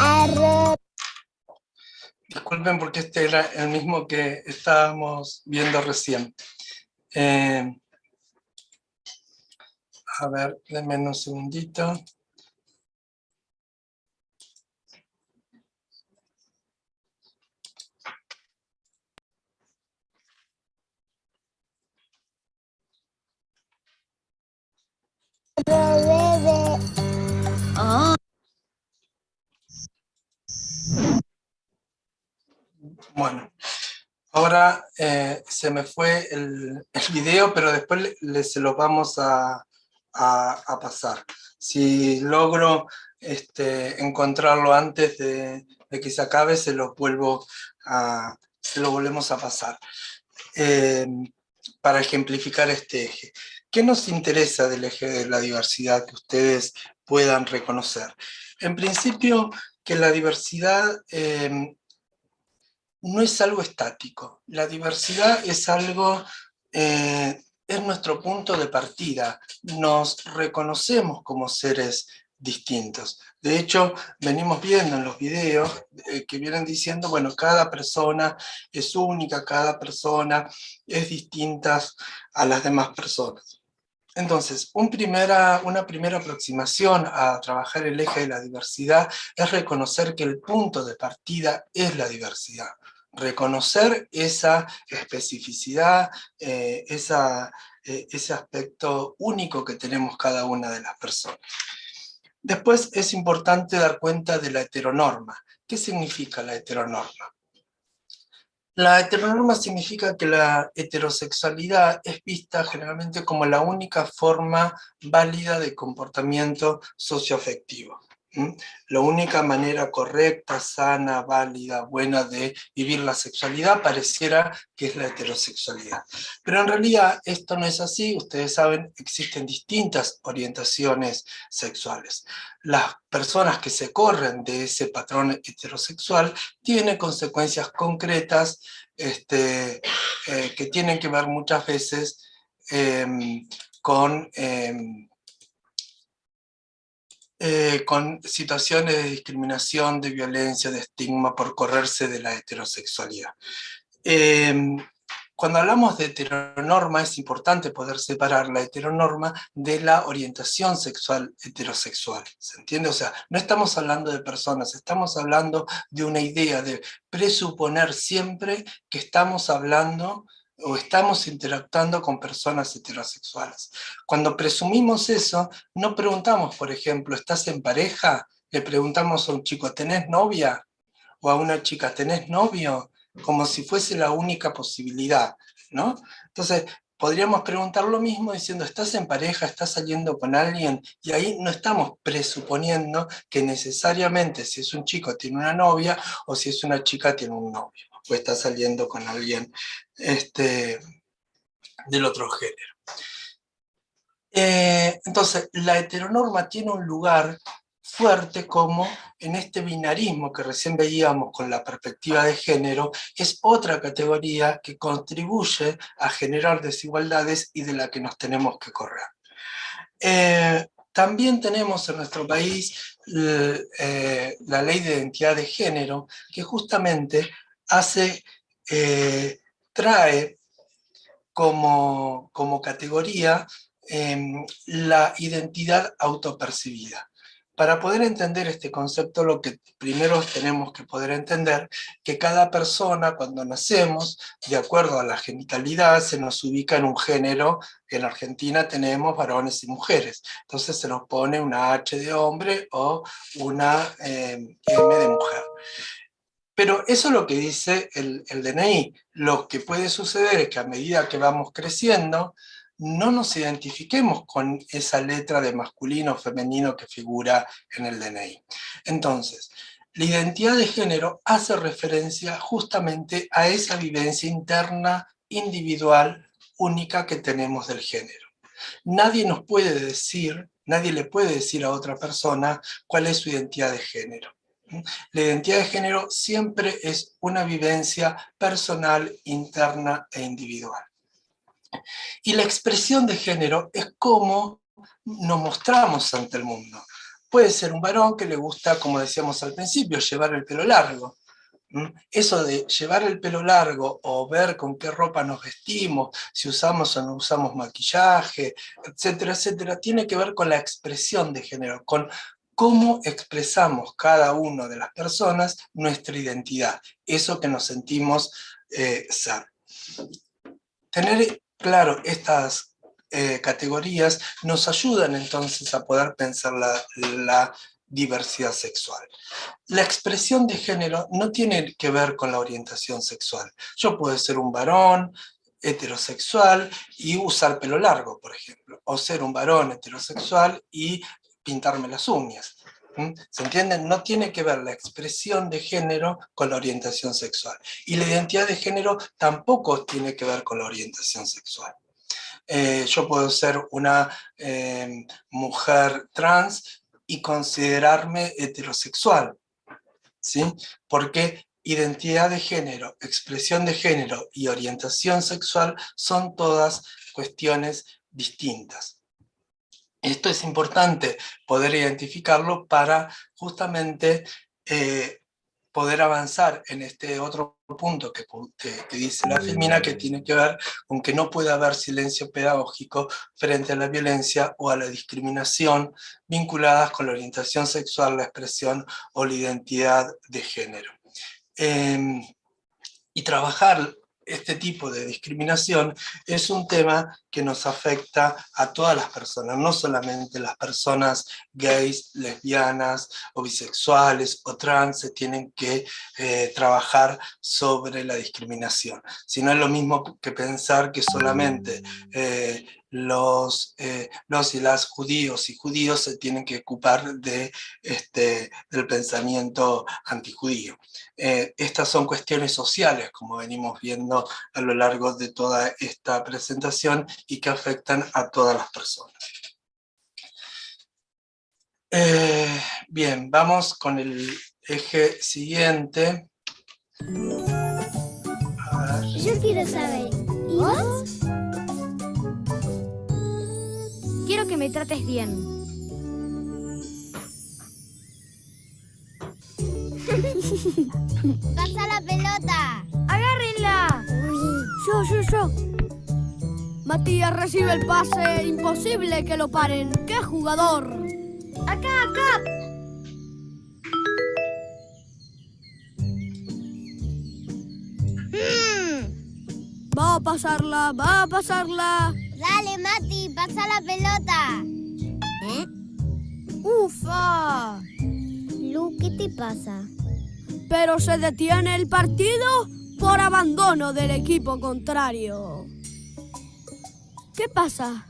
Arre. Disculpen porque este era el mismo que estábamos viendo recién. Eh, a ver, denme un segundito. Bueno, ahora eh, se me fue el, video, pero después le- se lo vamos a, a- pasar. Si logro este, encontrarlo antes de, que se acabe, se lo vuelvo a, lo volvemos a pasar. Eh, para ejemplificar este eje. ¿Qué nos interesa del eje de la diversidad que ustedes puedan reconocer? En principio, que la diversidad eh, no es algo estático. La diversidad es algo, eh, es nuestro punto de partida. Nos reconocemos como seres distintos. De hecho, venimos viendo en los videos eh, que vienen diciendo, bueno, cada persona es única, cada persona es distinta a las demás personas. Entonces, una primera aproximación a trabajar el eje de la diversidad es reconocer que el punto de partida es la diversidad. Reconocer esa especificidad, eh, eh, ese aspecto único que tenemos cada una de las personas. Después es importante dar cuenta de la heteronorma. ¿Qué significa la heteronorma? La heteronorma significa que la heterosexualidad es vista generalmente como la única forma válida de comportamiento socioafectivo. La única manera correcta, sana, válida, buena de vivir la sexualidad pareciera que es la heterosexualidad. Pero en realidad esto no es así, ustedes saben, existen distintas orientaciones sexuales. Las personas que se corren de ese patrón heterosexual tienen consecuencias concretas este, eh, que tienen que ver muchas veces em, con, em, eh, con situaciones de discriminación, de violencia, de estigma por correrse de la heterosexualidad. Em, cuando hablamos de heteronorma es importante poder separar la heteronorma de la orientación sexual heterosexual, ¿se entiende? O sea, no estamos hablando de personas, estamos hablando de una idea de presuponer siempre que estamos hablando o estamos interactuando con personas heterosexuales. Cuando presumimos eso, no preguntamos, por ejemplo, ¿estás en pareja? Le preguntamos a un chico, ¿tenés novia? O a una chica, ¿tenés novio? Como si fuese la única posibilidad, ¿no? Entonces, podríamos preguntar lo mismo diciendo, ¿estás en pareja? ¿Estás saliendo con alguien? Y ahí no estamos presuponiendo que necesariamente si es un chico tiene una novia o si es una chica tiene un novio o está saliendo con alguien este, del otro género. Eh, entonces, la heteronorma tiene un lugar fuerte como en este binarismo que recién veíamos con la perspectiva de género, es otra categoría que contribuye a generar desigualdades y de la que nos tenemos que correr. Eh, también tenemos en nuestro país eh, la ley de identidad de género, que justamente hace, eh, trae como, como categoría em, la identidad autopercibida. Para poder entender este concepto, lo que primero tenemos que poder entender que cada persona, cuando nacemos, de acuerdo a la genitalidad, se nos ubica en un género, en Argentina tenemos varones y mujeres, entonces se nos pone una H de hombre o una eh, M de mujer. Pero eso es lo que dice el, DNI. Lo que puede suceder es que a medida que vamos creciendo, no nos identifiquemos con esa letra de masculino o femenino que figura en el DNI. Entonces, la identidad de género hace referencia justamente a esa vivencia interna, individual, única que tenemos del género. Nadie nos puede decir, nadie le puede decir a otra persona cuál es su identidad de género. La identidad de género siempre es una vivencia personal, interna e individual. Y la expresión de género es cómo nos mostramos ante el mundo. Puede ser un varón que le gusta, como decíamos al principio, llevar el pelo largo. Eso de llevar el pelo largo o ver con qué ropa nos vestimos, si usamos o no usamos maquillaje, etcétera, etcétera, tiene que ver con la expresión de género, con cómo expresamos cada una de las personas nuestra identidad, eso que nos sentimos eh, ser. Tener claro estas eh, categorías nos ayudan entonces a poder pensar la, diversidad sexual. La expresión de género no tiene que ver con la orientación sexual. Yo puedo ser un varón heterosexual y usar pelo largo, por ejemplo, o ser un varón heterosexual y pintarme las uñas. ¿Se entiende? No tiene que ver la expresión de género con la orientación sexual. Y la identidad de género tampoco tiene que ver con la orientación sexual. Eh, yo puedo ser una em, mujer trans y considerarme heterosexual, ¿sí? Porque identidad de género, expresión de género y orientación sexual son todas cuestiones distintas. Esto es importante poder identificarlo para justamente eh, poder avanzar en este otro punto que, dice la Femina, que tiene que ver con que no puede haber silencio pedagógico frente a la violencia o a la discriminación vinculadas con la orientación sexual, la expresión o la identidad de género. Em, y trabajar este tipo de discriminación es un tema que nos afecta a todas las personas, no solamente las personas gays, lesbianas o bisexuales o trans se tienen que eh, trabajar sobre la discriminación, sino es lo mismo que pensar que solamente eh, los, eh, los y las judíos y judíos se tienen que ocupar de, este, del pensamiento antijudío. Estas son cuestiones sociales, como venimos viendo a lo largo de toda esta presentación, y que afectan a todas las personas. Eh, bien, vamos con el eje siguiente. Yo quiero saber, ¿y Quiero que me trates bien. <laughs> ¡Pasa la pelota! ¡Agárrenla! Yo, yo, yo. Matías recibe el pase. Imposible que lo paren. ¡Qué jugador! ¡Acá, acá! Va a pasarla, va a pasarla. Dale, Mati, pasa la pelota. ¿Eh? ¡Ufa! Lu, ¿qué te pasa? Pero se detiene el partido por abandono del equipo contrario. ¿Qué pasa?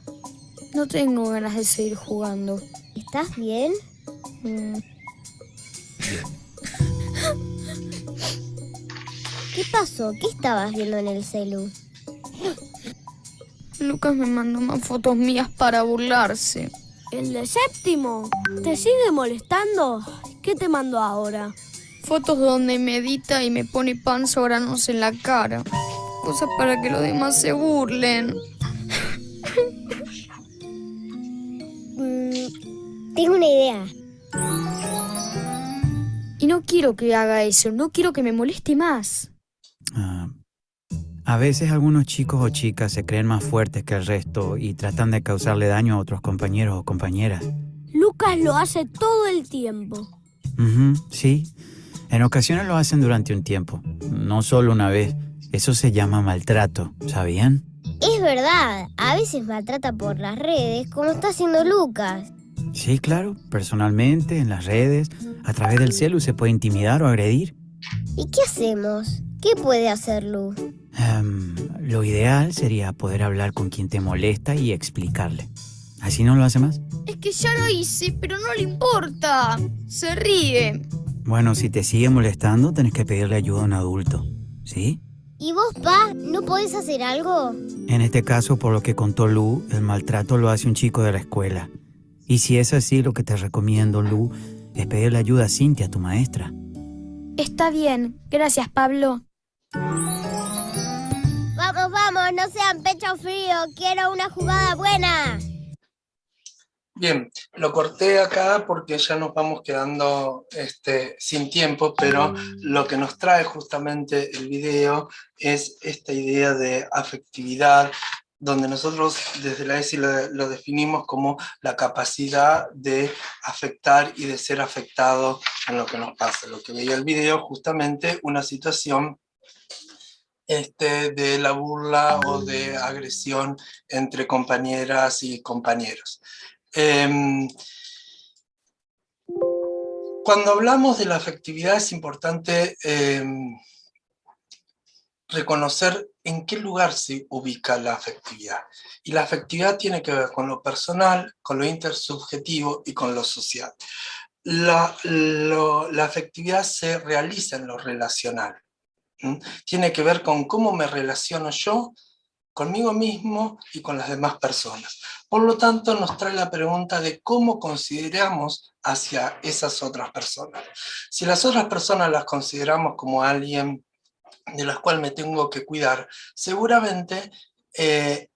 No tengo ganas de seguir jugando. ¿Estás bien? Mm. ¿Qué pasó? ¿Qué estabas viendo en el celu? Lucas me mandó más fotos mías para burlarse. ¿El de séptimo? ¿Te sigue molestando? ¿Qué te mandó ahora? Fotos donde medita y me pone panza granos en la cara. Cosas para que los demás se burlen. Tengo una idea. Y no quiero que haga eso, no quiero que me moleste más. Ah, a veces algunos chicos o chicas se creen más fuertes que el resto y tratan de causarle daño a otros compañeros o compañeras. Lucas lo hace todo el tiempo. sí. En ocasiones lo hacen durante un tiempo, no solo una vez. Eso se llama maltrato, ¿sabían? Es verdad, a veces maltrata por las redes, como está haciendo Lucas. Sí, claro, personalmente, en las redes, a través del celu se puede intimidar o agredir. ¿Y qué hacemos? ¿Qué puede hacer Lu? Em, lo ideal sería poder hablar con quien te molesta y explicarle. ¿Así no lo hace más? Es que ya lo hice, pero no le importa. Se ríe. Bueno, si te sigue molestando, tenés que pedirle ayuda a un adulto. ¿Sí? ¿Y vos, pa, no podés hacer algo? En este caso, por lo que contó Lu, el maltrato lo hace un chico de la escuela. Y si es así, lo que te recomiendo, Lu, es pedirle ayuda a Cintia, tu maestra. Está bien. Gracias, Pablo. Vamos, vamos, no sean pecho frío. Quiero una jugada buena. Bien, lo corté acá porque ya nos vamos quedando este, sin tiempo, pero lo que nos trae justamente el video es esta idea de afectividad, donde nosotros desde la ESI lo, definimos como la capacidad de afectar y de ser afectado en lo que nos pasa. Lo que veía el video, justamente una situación este, de la burla o de agresión entre compañeras y compañeros. Eh, cuando hablamos de la afectividad es importante eh, reconocer en qué lugar se ubica la afectividad. Y la afectividad tiene que ver con lo personal, con lo intersubjetivo y con lo social. La, afectividad se realiza en lo relacional. Tiene que ver con cómo me relaciono yo conmigo mismo y con las demás personas. Por lo tanto, nos trae la pregunta de cómo consideramos hacia esas otras personas. Si las otras personas las consideramos como alguien de las cuales me tengo que cuidar, seguramente eh,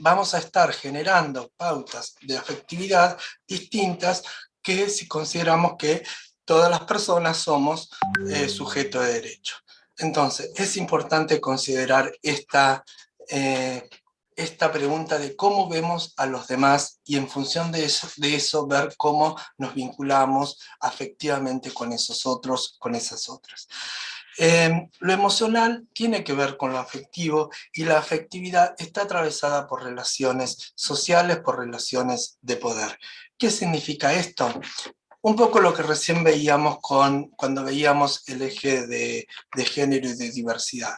vamos a estar generando pautas de afectividad distintas que si consideramos que todas las personas somos eh, sujetos de derecho. Entonces, es importante considerar esta eh, esta pregunta de cómo vemos a los demás y en función de eso, de eso ver cómo nos vinculamos afectivamente con esos otros, con esas otras. Eh, lo emocional tiene que ver con lo afectivo y la afectividad está atravesada por relaciones sociales, por relaciones de poder. ¿Qué significa esto? Un poco lo que recién veíamos con, cuando veíamos el eje de, de género y de diversidad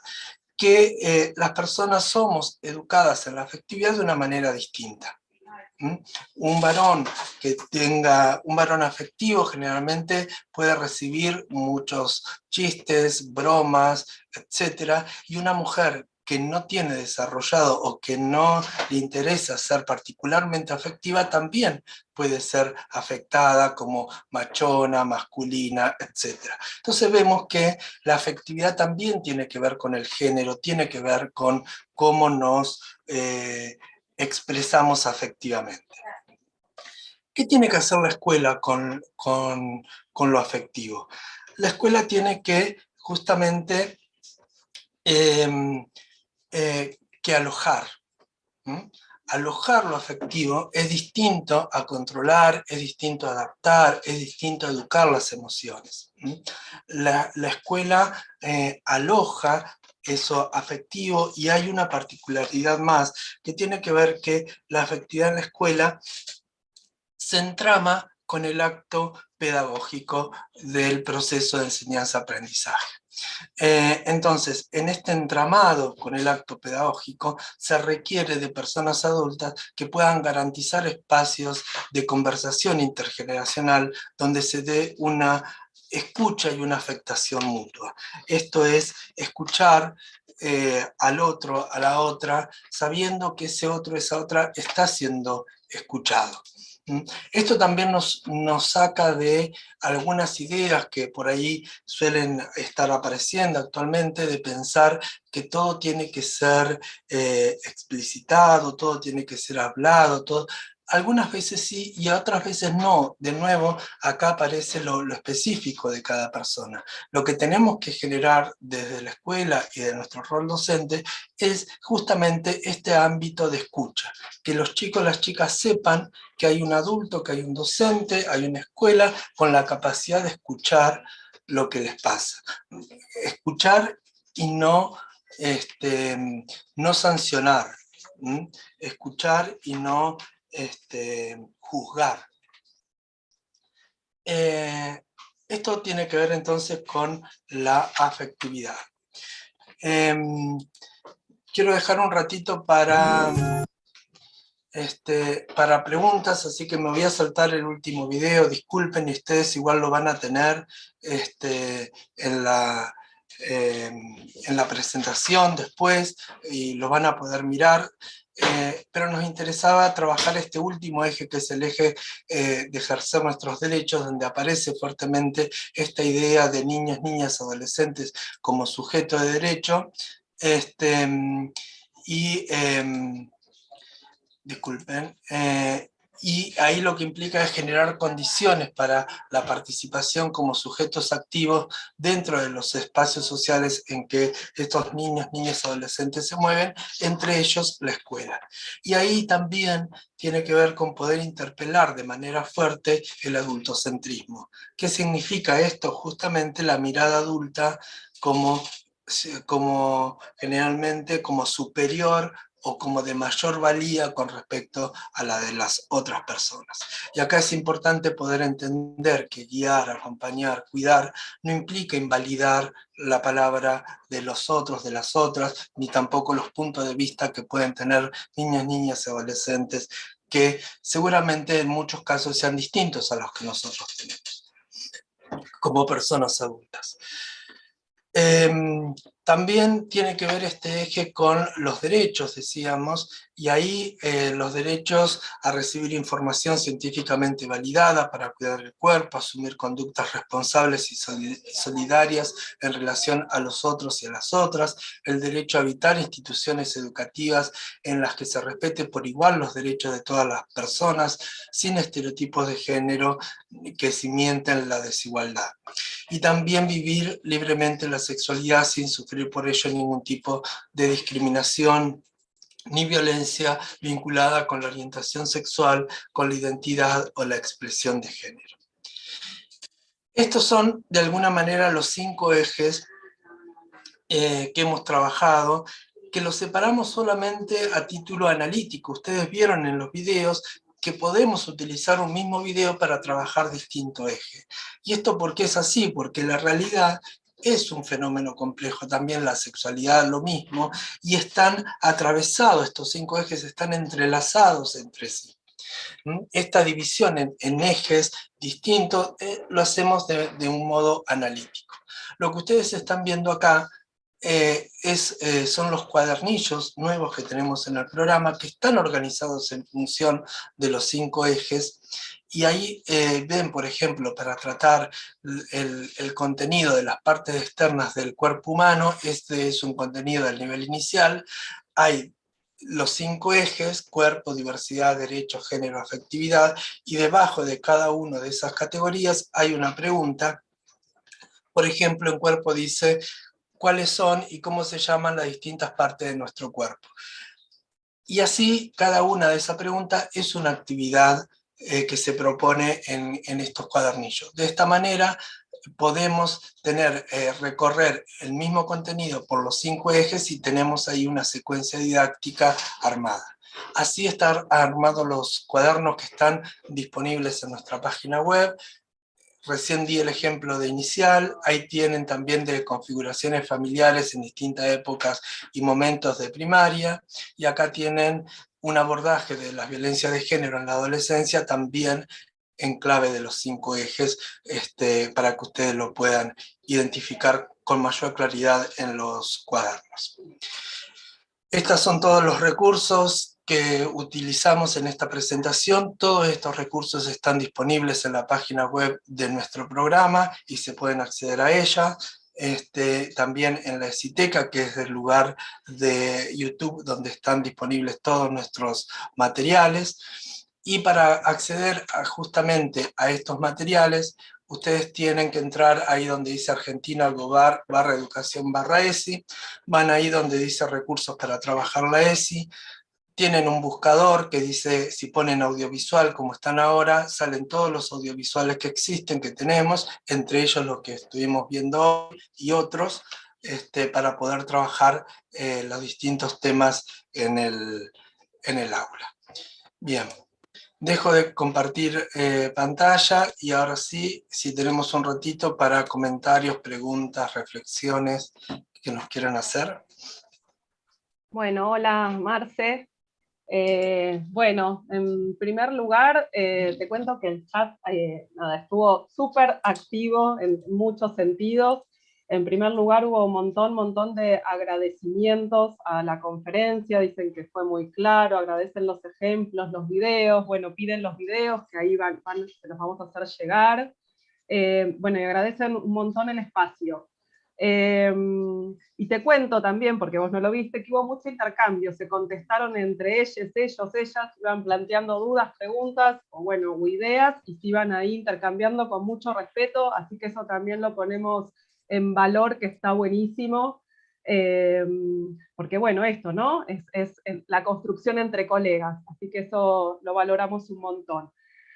que eh, las personas somos educadas en la afectividad de una manera distinta. Un varón que tenga, un varón afectivo generalmente puede recibir muchos chistes, bromas, etc. Y una mujer que no tiene desarrollado o que no le interesa ser particularmente afectiva, también puede ser afectada como machona, masculina, etc. Entonces vemos que la afectividad también tiene que ver con el género, tiene que ver con cómo nos eh, expresamos afectivamente. ¿Qué tiene que hacer la escuela con, con, con lo afectivo? La escuela tiene que justamente eh, eh, que alojar. Alojar lo afectivo es distinto a controlar, es distinto a adaptar, es distinto a educar las emociones. La, la escuela eh, aloja eso afectivo y hay una particularidad más que tiene que ver que la afectividad en la escuela se entrama con el acto pedagógico del proceso de enseñanza-aprendizaje. Eh, entonces, en este entramado con el acto pedagógico, se requiere de personas adultas que puedan garantizar espacios de conversación intergeneracional donde se dé una escucha y una afectación mutua. Esto es escuchar eh, al otro, a la otra, sabiendo que ese otro, esa otra está siendo escuchado. Esto también nos, nos, saca de algunas ideas que por ahí suelen estar apareciendo actualmente, de pensar que todo tiene que ser eh, explicitado, todo tiene que ser hablado, todo, algunas veces sí y otras veces no. De nuevo, acá aparece lo, específico de cada persona. Lo que tenemos que generar desde la escuela y de nuestro rol docente es justamente este ámbito de escucha. Que los chicos las chicas sepan que hay un adulto, que hay un docente, hay una escuela con la capacidad de escuchar lo que les pasa. Escuchar y no, este, no sancionar. Escuchar y no este, juzgar. Eh, esto tiene que ver entonces con la afectividad. Eh, quiero dejar un ratito para, este, para preguntas, así que me voy a saltar el último video, disculpen y ustedes igual lo van a tener este, en, la, em, en la presentación después y lo van a poder mirar. Eh, pero nos interesaba trabajar este último eje, que es el eje eh, de ejercer nuestros derechos, donde aparece fuertemente esta idea de niños, niñas, adolescentes como sujeto de derecho, este, y, em, disculpen, eh, y ahí lo que implica es generar condiciones para la participación como sujetos activos dentro de los espacios sociales en que estos niños, niñas, adolescentes se mueven, entre ellos la escuela. Y ahí también tiene que ver con poder interpelar de manera fuerte el adultocentrismo. ¿Qué significa esto? Justamente la mirada adulta como como generalmente como superior o como de mayor valía con respecto a la de las otras personas. Y acá es importante poder entender que guiar, acompañar, cuidar, no implica invalidar la palabra de los otros, de las otras, ni tampoco los puntos de vista que pueden tener niñas, niñas y adolescentes, que seguramente en muchos casos sean distintos a los que nosotros tenemos, como personas adultas. Em, también tiene que ver este eje con los derechos, decíamos, y ahí eh, los derechos a recibir información científicamente validada para cuidar el cuerpo, asumir conductas responsables y solidarias en relación a los otros y a las otras, el derecho a habitar instituciones educativas en las que se respete por igual los derechos de todas las personas, sin estereotipos de género que cimienten la desigualdad. Y también vivir libremente la sexualidad sin sufrir por ello ningún tipo de discriminación, ni violencia vinculada con la orientación sexual, con la identidad o la expresión de género. Estos son, de alguna manera, los cinco ejes eh, que hemos trabajado, que los separamos solamente a título analítico. Ustedes vieron en los videos que podemos utilizar un mismo video para trabajar distinto eje. ¿Y esto por qué es así? Porque la realidad es un fenómeno complejo, también la sexualidad lo mismo, y están atravesados, estos cinco ejes están entrelazados entre sí. ¿Mm? Esta división en, ejes distintos eh, lo hacemos de, un modo analítico. Lo que ustedes están viendo acá eh, es, eh, son los cuadernillos nuevos que tenemos en el programa que están organizados en función de los cinco ejes y ahí eh, ven, por ejemplo, para tratar el, contenido de las partes externas del cuerpo humano, este es un contenido del nivel inicial, hay los cinco ejes, cuerpo, diversidad, derecho, género, afectividad, y debajo de cada una de esas categorías hay una pregunta. Por ejemplo, en cuerpo dice cuáles son y cómo se llaman las distintas partes de nuestro cuerpo. Y así, cada una de esas preguntas es una actividad eh, que se propone en, estos cuadernillos. De esta manera podemos tener, eh, recorrer el mismo contenido por los cinco ejes y tenemos ahí una secuencia didáctica armada. Así están armados los cuadernos que están disponibles en nuestra página web. Recién di el ejemplo de inicial, ahí tienen también de configuraciones familiares en distintas épocas y momentos de primaria, y acá tienen un abordaje de la violencia de género en la adolescencia también en clave de los cinco ejes este, para que ustedes lo puedan identificar con mayor claridad en los cuadernos. Estos son todos los recursos que utilizamos en esta presentación. Todos estos recursos están disponibles en la página web de nuestro programa y se pueden acceder a ella. Este, también en la ECITECA, que es el lugar de YouTube donde están disponibles todos nuestros materiales. Y para acceder justamente a estos materiales, ustedes tienen que entrar ahí donde dice Argentina Gobar barra educación barra ESI, van ahí donde dice recursos para trabajar la ESI, tienen un buscador que dice, si ponen audiovisual como están ahora, salen todos los audiovisuales que existen, que tenemos, entre ellos los que estuvimos viendo hoy y otros, este, para poder trabajar eh, los distintos temas en el, en el aula. Bien, dejo de compartir eh, pantalla y ahora sí, si tenemos un ratito para comentarios, preguntas, reflexiones que nos quieran hacer. Bueno, hola Marce. Eh, bueno, en primer lugar, eh, te cuento que el chat eh, estuvo súper activo en muchos sentidos. En primer lugar, hubo un montón, montón de agradecimientos a la conferencia, dicen que fue muy claro, agradecen los ejemplos, los videos, bueno, piden los videos, que ahí van, se los vamos a hacer llegar. bueno, y agradecen un montón el espacio. Em, y te cuento también, porque vos no lo viste, que hubo mucho intercambio, se contestaron entre ellos, ellos, ellas, iban planteando dudas, preguntas, o bueno, ideas, y se iban ahí intercambiando con mucho respeto, así que eso también lo ponemos en valor, que está buenísimo, em, porque bueno, esto, ¿no? Es, es la construcción entre colegas, así que eso lo valoramos un montón.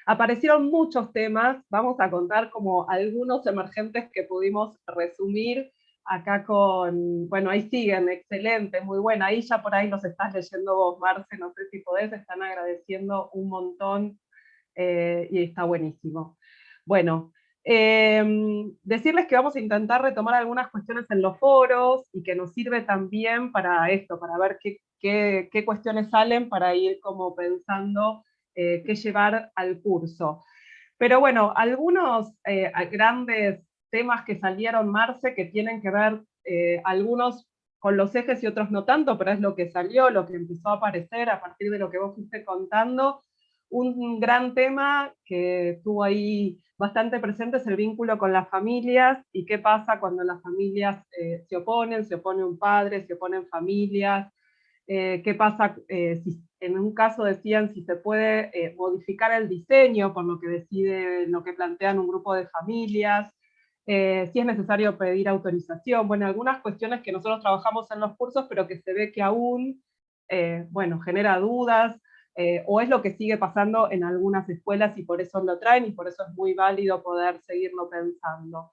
Aparecieron muchos temas, vamos a contar como algunos emergentes que pudimos resumir acá con, bueno, ahí siguen, excelente, muy buena, ahí ya por ahí los estás leyendo vos, Marce, no sé si podés, están agradeciendo un montón eh, y está buenísimo. Bueno, em, decirles que vamos a intentar retomar algunas cuestiones en los foros y que nos sirve también para esto, para ver qué, qué cuestiones salen, para ir como pensando eh, que llevar al curso. Pero bueno, algunos eh, grandes temas que salieron, Marce, que tienen que ver eh, algunos con los ejes y otros no tanto, pero es lo que salió, lo que empezó a aparecer a partir de lo que vos fuiste contando. Un gran tema que estuvo ahí bastante presente es el vínculo con las familias y qué pasa cuando las familias se oponen, se opone un padre, se oponen familias, qué pasa si en un caso decían si se puede eh, modificar el diseño por lo que decide, lo que plantean un grupo de familias, eh, si es necesario pedir autorización, bueno, algunas cuestiones que nosotros trabajamos en los cursos, pero que se ve que aún, eh, bueno, genera dudas, o es lo que sigue pasando en algunas escuelas y por eso lo traen, y por eso es muy válido poder seguirlo pensando.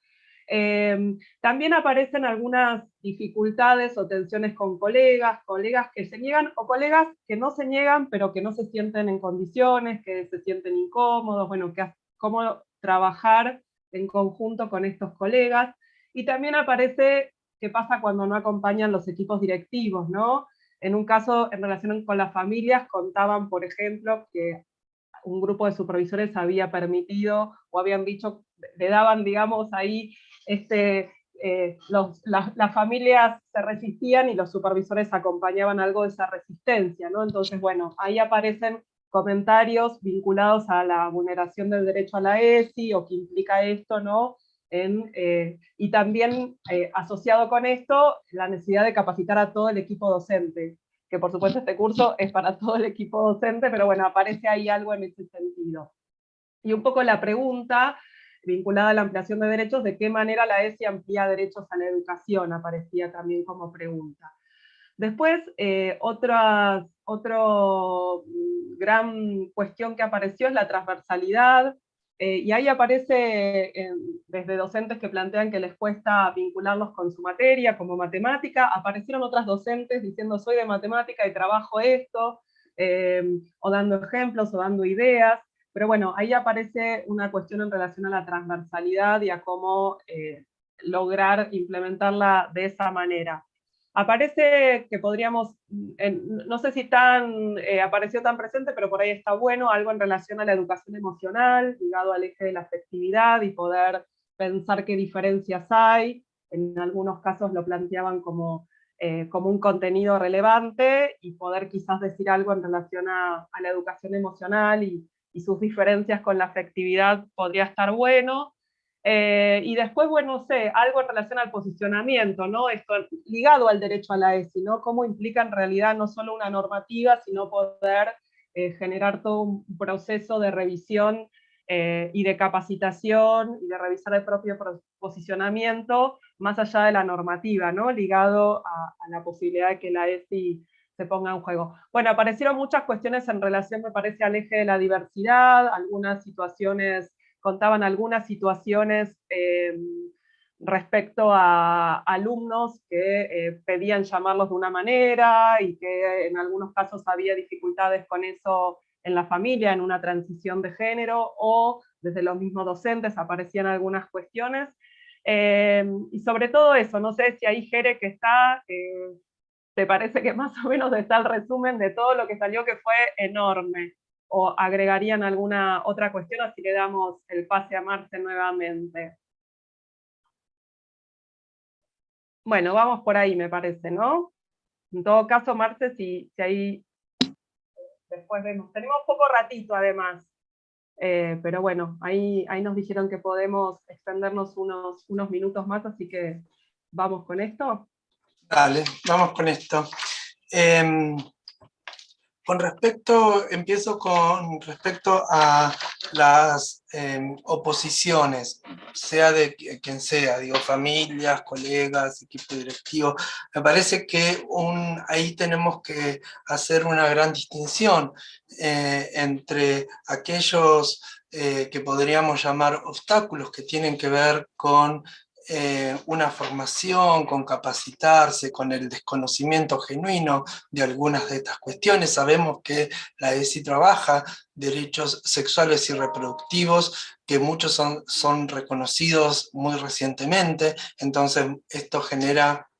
Em, también aparecen algunas dificultades o tensiones con colegas, colegas que se niegan o colegas que no se niegan pero que no se sienten en condiciones, que se sienten incómodos, bueno, que, cómo trabajar en conjunto con estos colegas. Y también aparece qué pasa cuando no acompañan los equipos directivos, ¿no? En un caso, en relación con las familias, contaban, por ejemplo, que un grupo de supervisores había permitido o habían dicho, le daban, digamos, ahí este, eh, las familias se resistían y los supervisores acompañaban algo de esa resistencia, ¿no? Entonces, bueno, ahí aparecen comentarios vinculados a la vulneración del derecho a la ESI, o qué implica esto, ¿no? En, eh, y también eh, asociado con esto, la necesidad de capacitar a todo el equipo docente, que por supuesto este curso es para todo el equipo docente, pero bueno, aparece ahí algo en ese sentido. Y un poco la pregunta vinculada a la ampliación de derechos, de qué manera la ESI amplía derechos a la educación, aparecía también como pregunta. Después, eh, otra, mm, gran cuestión que apareció es la transversalidad, eh, y ahí aparece desde docentes que plantean que les cuesta vincularlos con su materia, como matemática, aparecieron otras docentes diciendo soy de matemática y trabajo esto, eh, o dando ejemplos, o dando ideas, pero bueno, ahí aparece una cuestión en relación a la transversalidad y a cómo eh, lograr implementarla de esa manera. Aparece que podríamos, no sé si tan, eh, apareció tan presente, pero por ahí está bueno, algo en relación a la educación emocional, ligado al eje de la afectividad y poder pensar qué diferencias hay. En algunos casos lo planteaban como, eh, como un contenido relevante y poder quizás decir algo en relación a, a la educación emocional y, y sus diferencias con la afectividad podría estar bueno. Eh, y después, bueno, no sé, algo en relación al posicionamiento, ¿no? Esto ligado al derecho a la ESI, ¿no? Cómo implica en realidad no solo una normativa, sino poder eh, generar todo un proceso de revisión eh, y de capacitación y de revisar el propio posicionamiento más allá de la normativa, ¿no? Ligado a, a la posibilidad de que la ESI se ponga en juego. Bueno, aparecieron muchas cuestiones en relación, me parece, al eje de la diversidad, algunas situaciones, contaban algunas situaciones eh, respecto a alumnos que eh, pedían llamarlos de una manera y que en algunos casos había dificultades con eso en la familia, en una transición de género, o desde los mismos docentes aparecían algunas cuestiones. Eh, y sobre todo eso, no sé si ahí Jere que está, ¿Te parece que más o menos está el resumen de todo lo que salió que fue enorme? ¿O agregarían alguna otra cuestión? Así le damos el pase a Marce nuevamente. Bueno, vamos por ahí me parece, ¿no? En todo caso, Marce, si, si ahí después vemos. Tenemos poco ratito además, eh, pero bueno, ahí, ahí nos dijeron que podemos extendernos unos, unos minutos más, así que vamos con esto. Dale, vamos con esto. Em, con respecto, empiezo con respecto a las em, oposiciones, sea de quien sea, digo, familias, colegas, equipo directivo, me parece que ahí tenemos que hacer una gran distinción eh, entre aquellos eh, que podríamos llamar obstáculos que tienen que ver con eh, una formación, con capacitarse, con el desconocimiento genuino de algunas de estas cuestiones. Sabemos que la ESI trabaja derechos sexuales y reproductivos, que muchos son, son reconocidos muy recientemente, entonces esto genera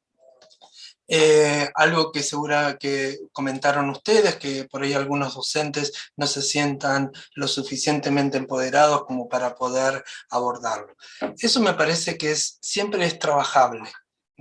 eh, algo que segura que comentaron ustedes, que por ahí algunos docentes no se sientan lo suficientemente empoderados como para poder abordarlo. Eso me parece que es, siempre es trabajable.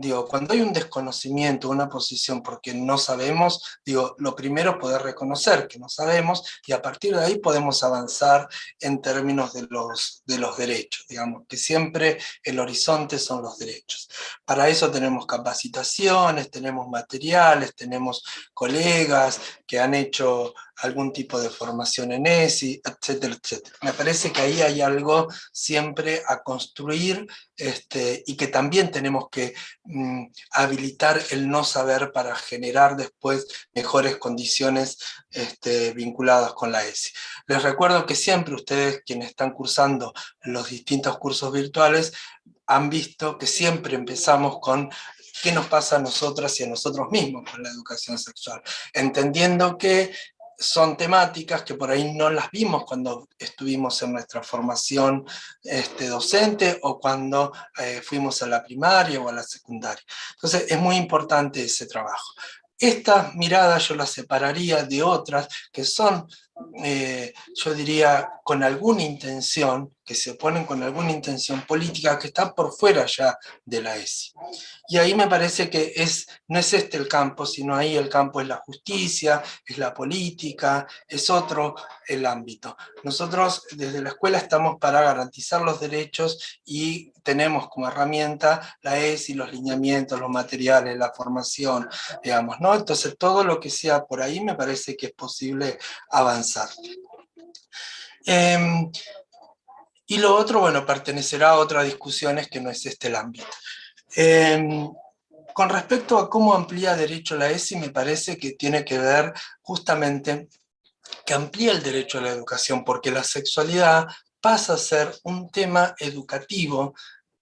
Digo, cuando hay un desconocimiento, una posición porque no sabemos, digo, lo primero es poder reconocer que no sabemos y a partir de ahí podemos avanzar en términos de los, de los derechos, digamos, que siempre el horizonte son los derechos. Para eso tenemos capacitaciones, tenemos materiales, tenemos colegas que han hecho algún tipo de formación en ESI, etcétera, etcétera. Me parece que ahí hay algo siempre a construir este, y que también tenemos que mm, habilitar el no saber para generar después mejores condiciones este, vinculadas con la ESI. Les recuerdo que siempre ustedes, quienes están cursando los distintos cursos virtuales, han visto que siempre empezamos con qué nos pasa a nosotras y a nosotros mismos con la educación sexual, entendiendo que son temáticas que por ahí no las vimos cuando estuvimos en nuestra formación este, docente o cuando eh, fuimos a la primaria o a la secundaria. Entonces es muy importante ese trabajo. Esta mirada yo la separaría de otras que son, eh, yo diría, con alguna intención, que se oponen con alguna intención política que está por fuera ya de la ESI. Y ahí me parece que es, no es este el campo, sino ahí el campo es la justicia, es la política, es otro el ámbito. Nosotros desde la escuela estamos para garantizar los derechos y tenemos como herramienta la ESI, los lineamientos, los materiales, la formación, digamos, ¿no? Entonces todo lo que sea por ahí me parece que es posible avanzar. Em, y lo otro, bueno, pertenecerá a otras discusiones que no es este el ámbito. Em, con respecto a cómo amplía derecho la ESI, me parece que tiene que ver justamente que amplía el derecho a la educación, porque la sexualidad pasa a ser un tema educativo,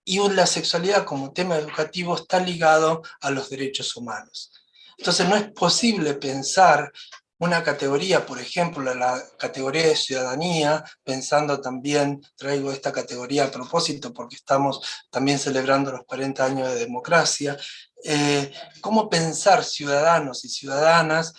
y la sexualidad como tema educativo está ligado a los derechos humanos. Entonces no es posible pensar una categoría, por ejemplo, la categoría de ciudadanía, pensando también, traigo esta categoría a propósito porque estamos también celebrando los 40 años de democracia, eh, cómo pensar ciudadanos y ciudadanas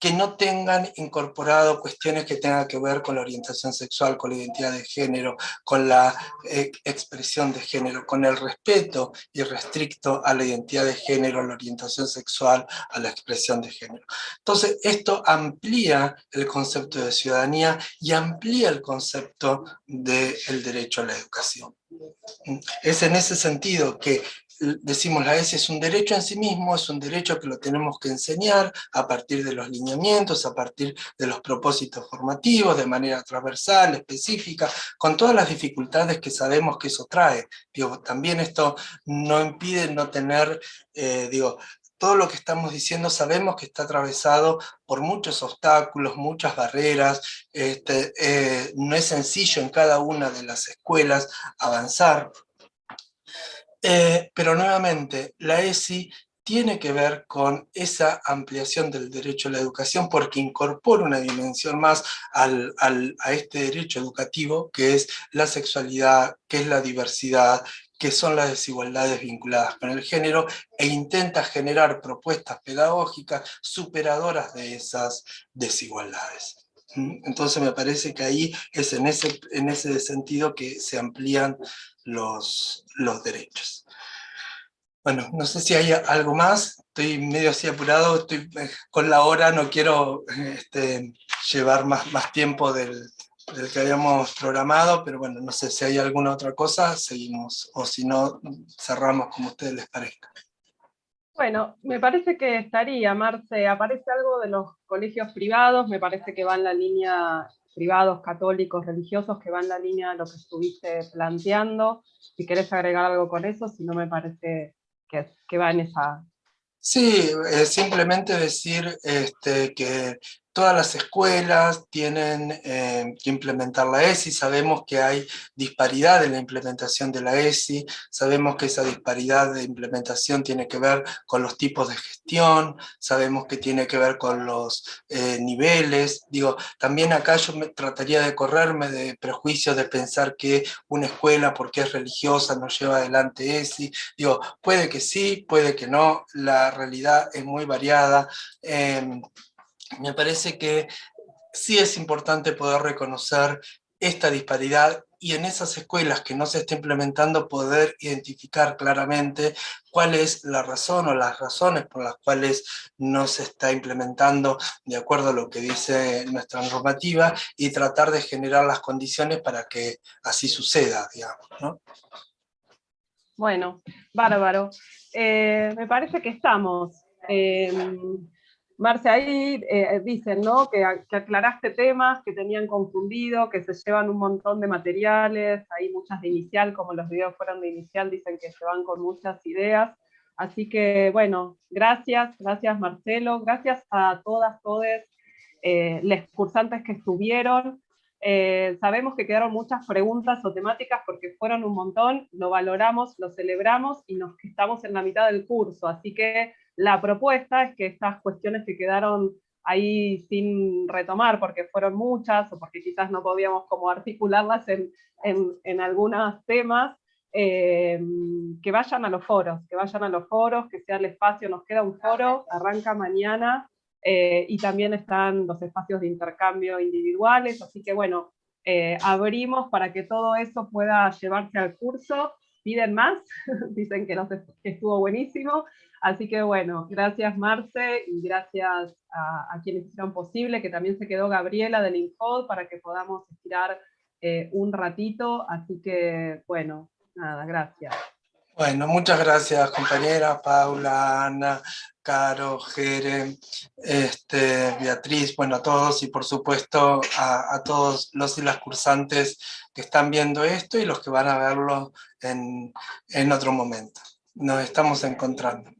que no tengan incorporado cuestiones que tengan que ver con la orientación sexual, con la identidad de género, con la eh, expresión de género, con el respeto irrestricto a la identidad de género, a la orientación sexual, a la expresión de género. Entonces, esto amplía el concepto de ciudadanía y amplía el concepto del derecho a la educación. Es en ese sentido que decimos la ESI es un derecho en sí mismo, es un derecho que lo tenemos que enseñar a partir de los lineamientos, a partir de los propósitos formativos, de manera transversal, específica, con todas las dificultades que sabemos que eso trae. Digo, también esto no impide no tener, eh, digo, todo lo que estamos diciendo sabemos que está atravesado por muchos obstáculos, muchas barreras, este, eh, no es sencillo en cada una de las escuelas avanzar, eh, pero nuevamente, la ESI tiene que ver con esa ampliación del derecho a la educación porque incorpora una dimensión más a este derecho educativo que es la sexualidad, que es la diversidad, qué son las desigualdades vinculadas con el género e intenta generar propuestas pedagógicas superadoras de esas desigualdades. ¿Mm? Entonces me parece que ahí es en ese, en ese sentido que se amplían los, derechos. Bueno, no sé si hay algo más, estoy medio así apurado, estoy eh, con la hora, no quiero este, llevar más, más tiempo del, del que habíamos programado, pero bueno, no sé si hay alguna otra cosa, seguimos, o si no, cerramos como a ustedes les parezca. Bueno, me parece que estaría, Marce, aparece algo de los colegios privados, me parece que va en la línea privados, católicos, religiosos, que va en la línea de lo que estuviste planteando, si querés agregar algo con eso, si no me parece que, que va en esa... Sí, simplemente decir este, que todas las escuelas tienen eh, que implementar la ESI, sabemos que hay disparidad en la implementación de la ESI, sabemos que esa disparidad de implementación tiene que ver con los tipos de gestión, sabemos que tiene que ver con los eh, niveles, digo, también acá yo trataría de correrme de prejuicios de pensar que una escuela porque es religiosa no lleva adelante ESI, digo, puede que sí, puede que no, la realidad es muy variada, em, me parece que sí es importante poder reconocer esta disparidad y en esas escuelas que no se está implementando poder identificar claramente cuál es la razón o las razones por las cuales no se está implementando de acuerdo a lo que dice nuestra normativa y tratar de generar las condiciones para que así suceda, digamos. ¿no? Bueno, bárbaro. Eh, me parece que estamos. Eh, Marce, ahí eh, dicen ¿no? Que, aclaraste temas que tenían confundido, que se llevan un montón de materiales, hay muchas de inicial, como los videos fueron de inicial, dicen que se van con muchas ideas. Así que, bueno, gracias, gracias Marcelo, gracias a todas, todos eh, los cursantes que estuvieron. Eh, sabemos que quedaron muchas preguntas o temáticas porque fueron un montón, lo valoramos, lo celebramos y nos estamos en la mitad del curso, así que la propuesta es que estas cuestiones que quedaron ahí sin retomar porque fueron muchas o porque quizás no podíamos como articularlas en, en, algunos temas, eh, que vayan a los foros, que vayan a los foros, que sea el espacio, nos queda un foro, arranca mañana, eh, y también están los espacios de intercambio individuales, así que bueno, eh, abrimos para que todo eso pueda llevarse al curso, piden más, <laughs> dicen que, que estuvo buenísimo, Así que bueno, gracias Marce y gracias a, quienes hicieron posible, que también se quedó Gabriela del Infod para que podamos estirar eh, un ratito. Así que bueno, nada, gracias. Bueno, muchas gracias compañera Paula, Ana, Caro, Jere, este, Beatriz, bueno, a todos y por supuesto a, todos los y las cursantes que están viendo esto y los que van a verlo en, en otro momento. Nos estamos encontrando.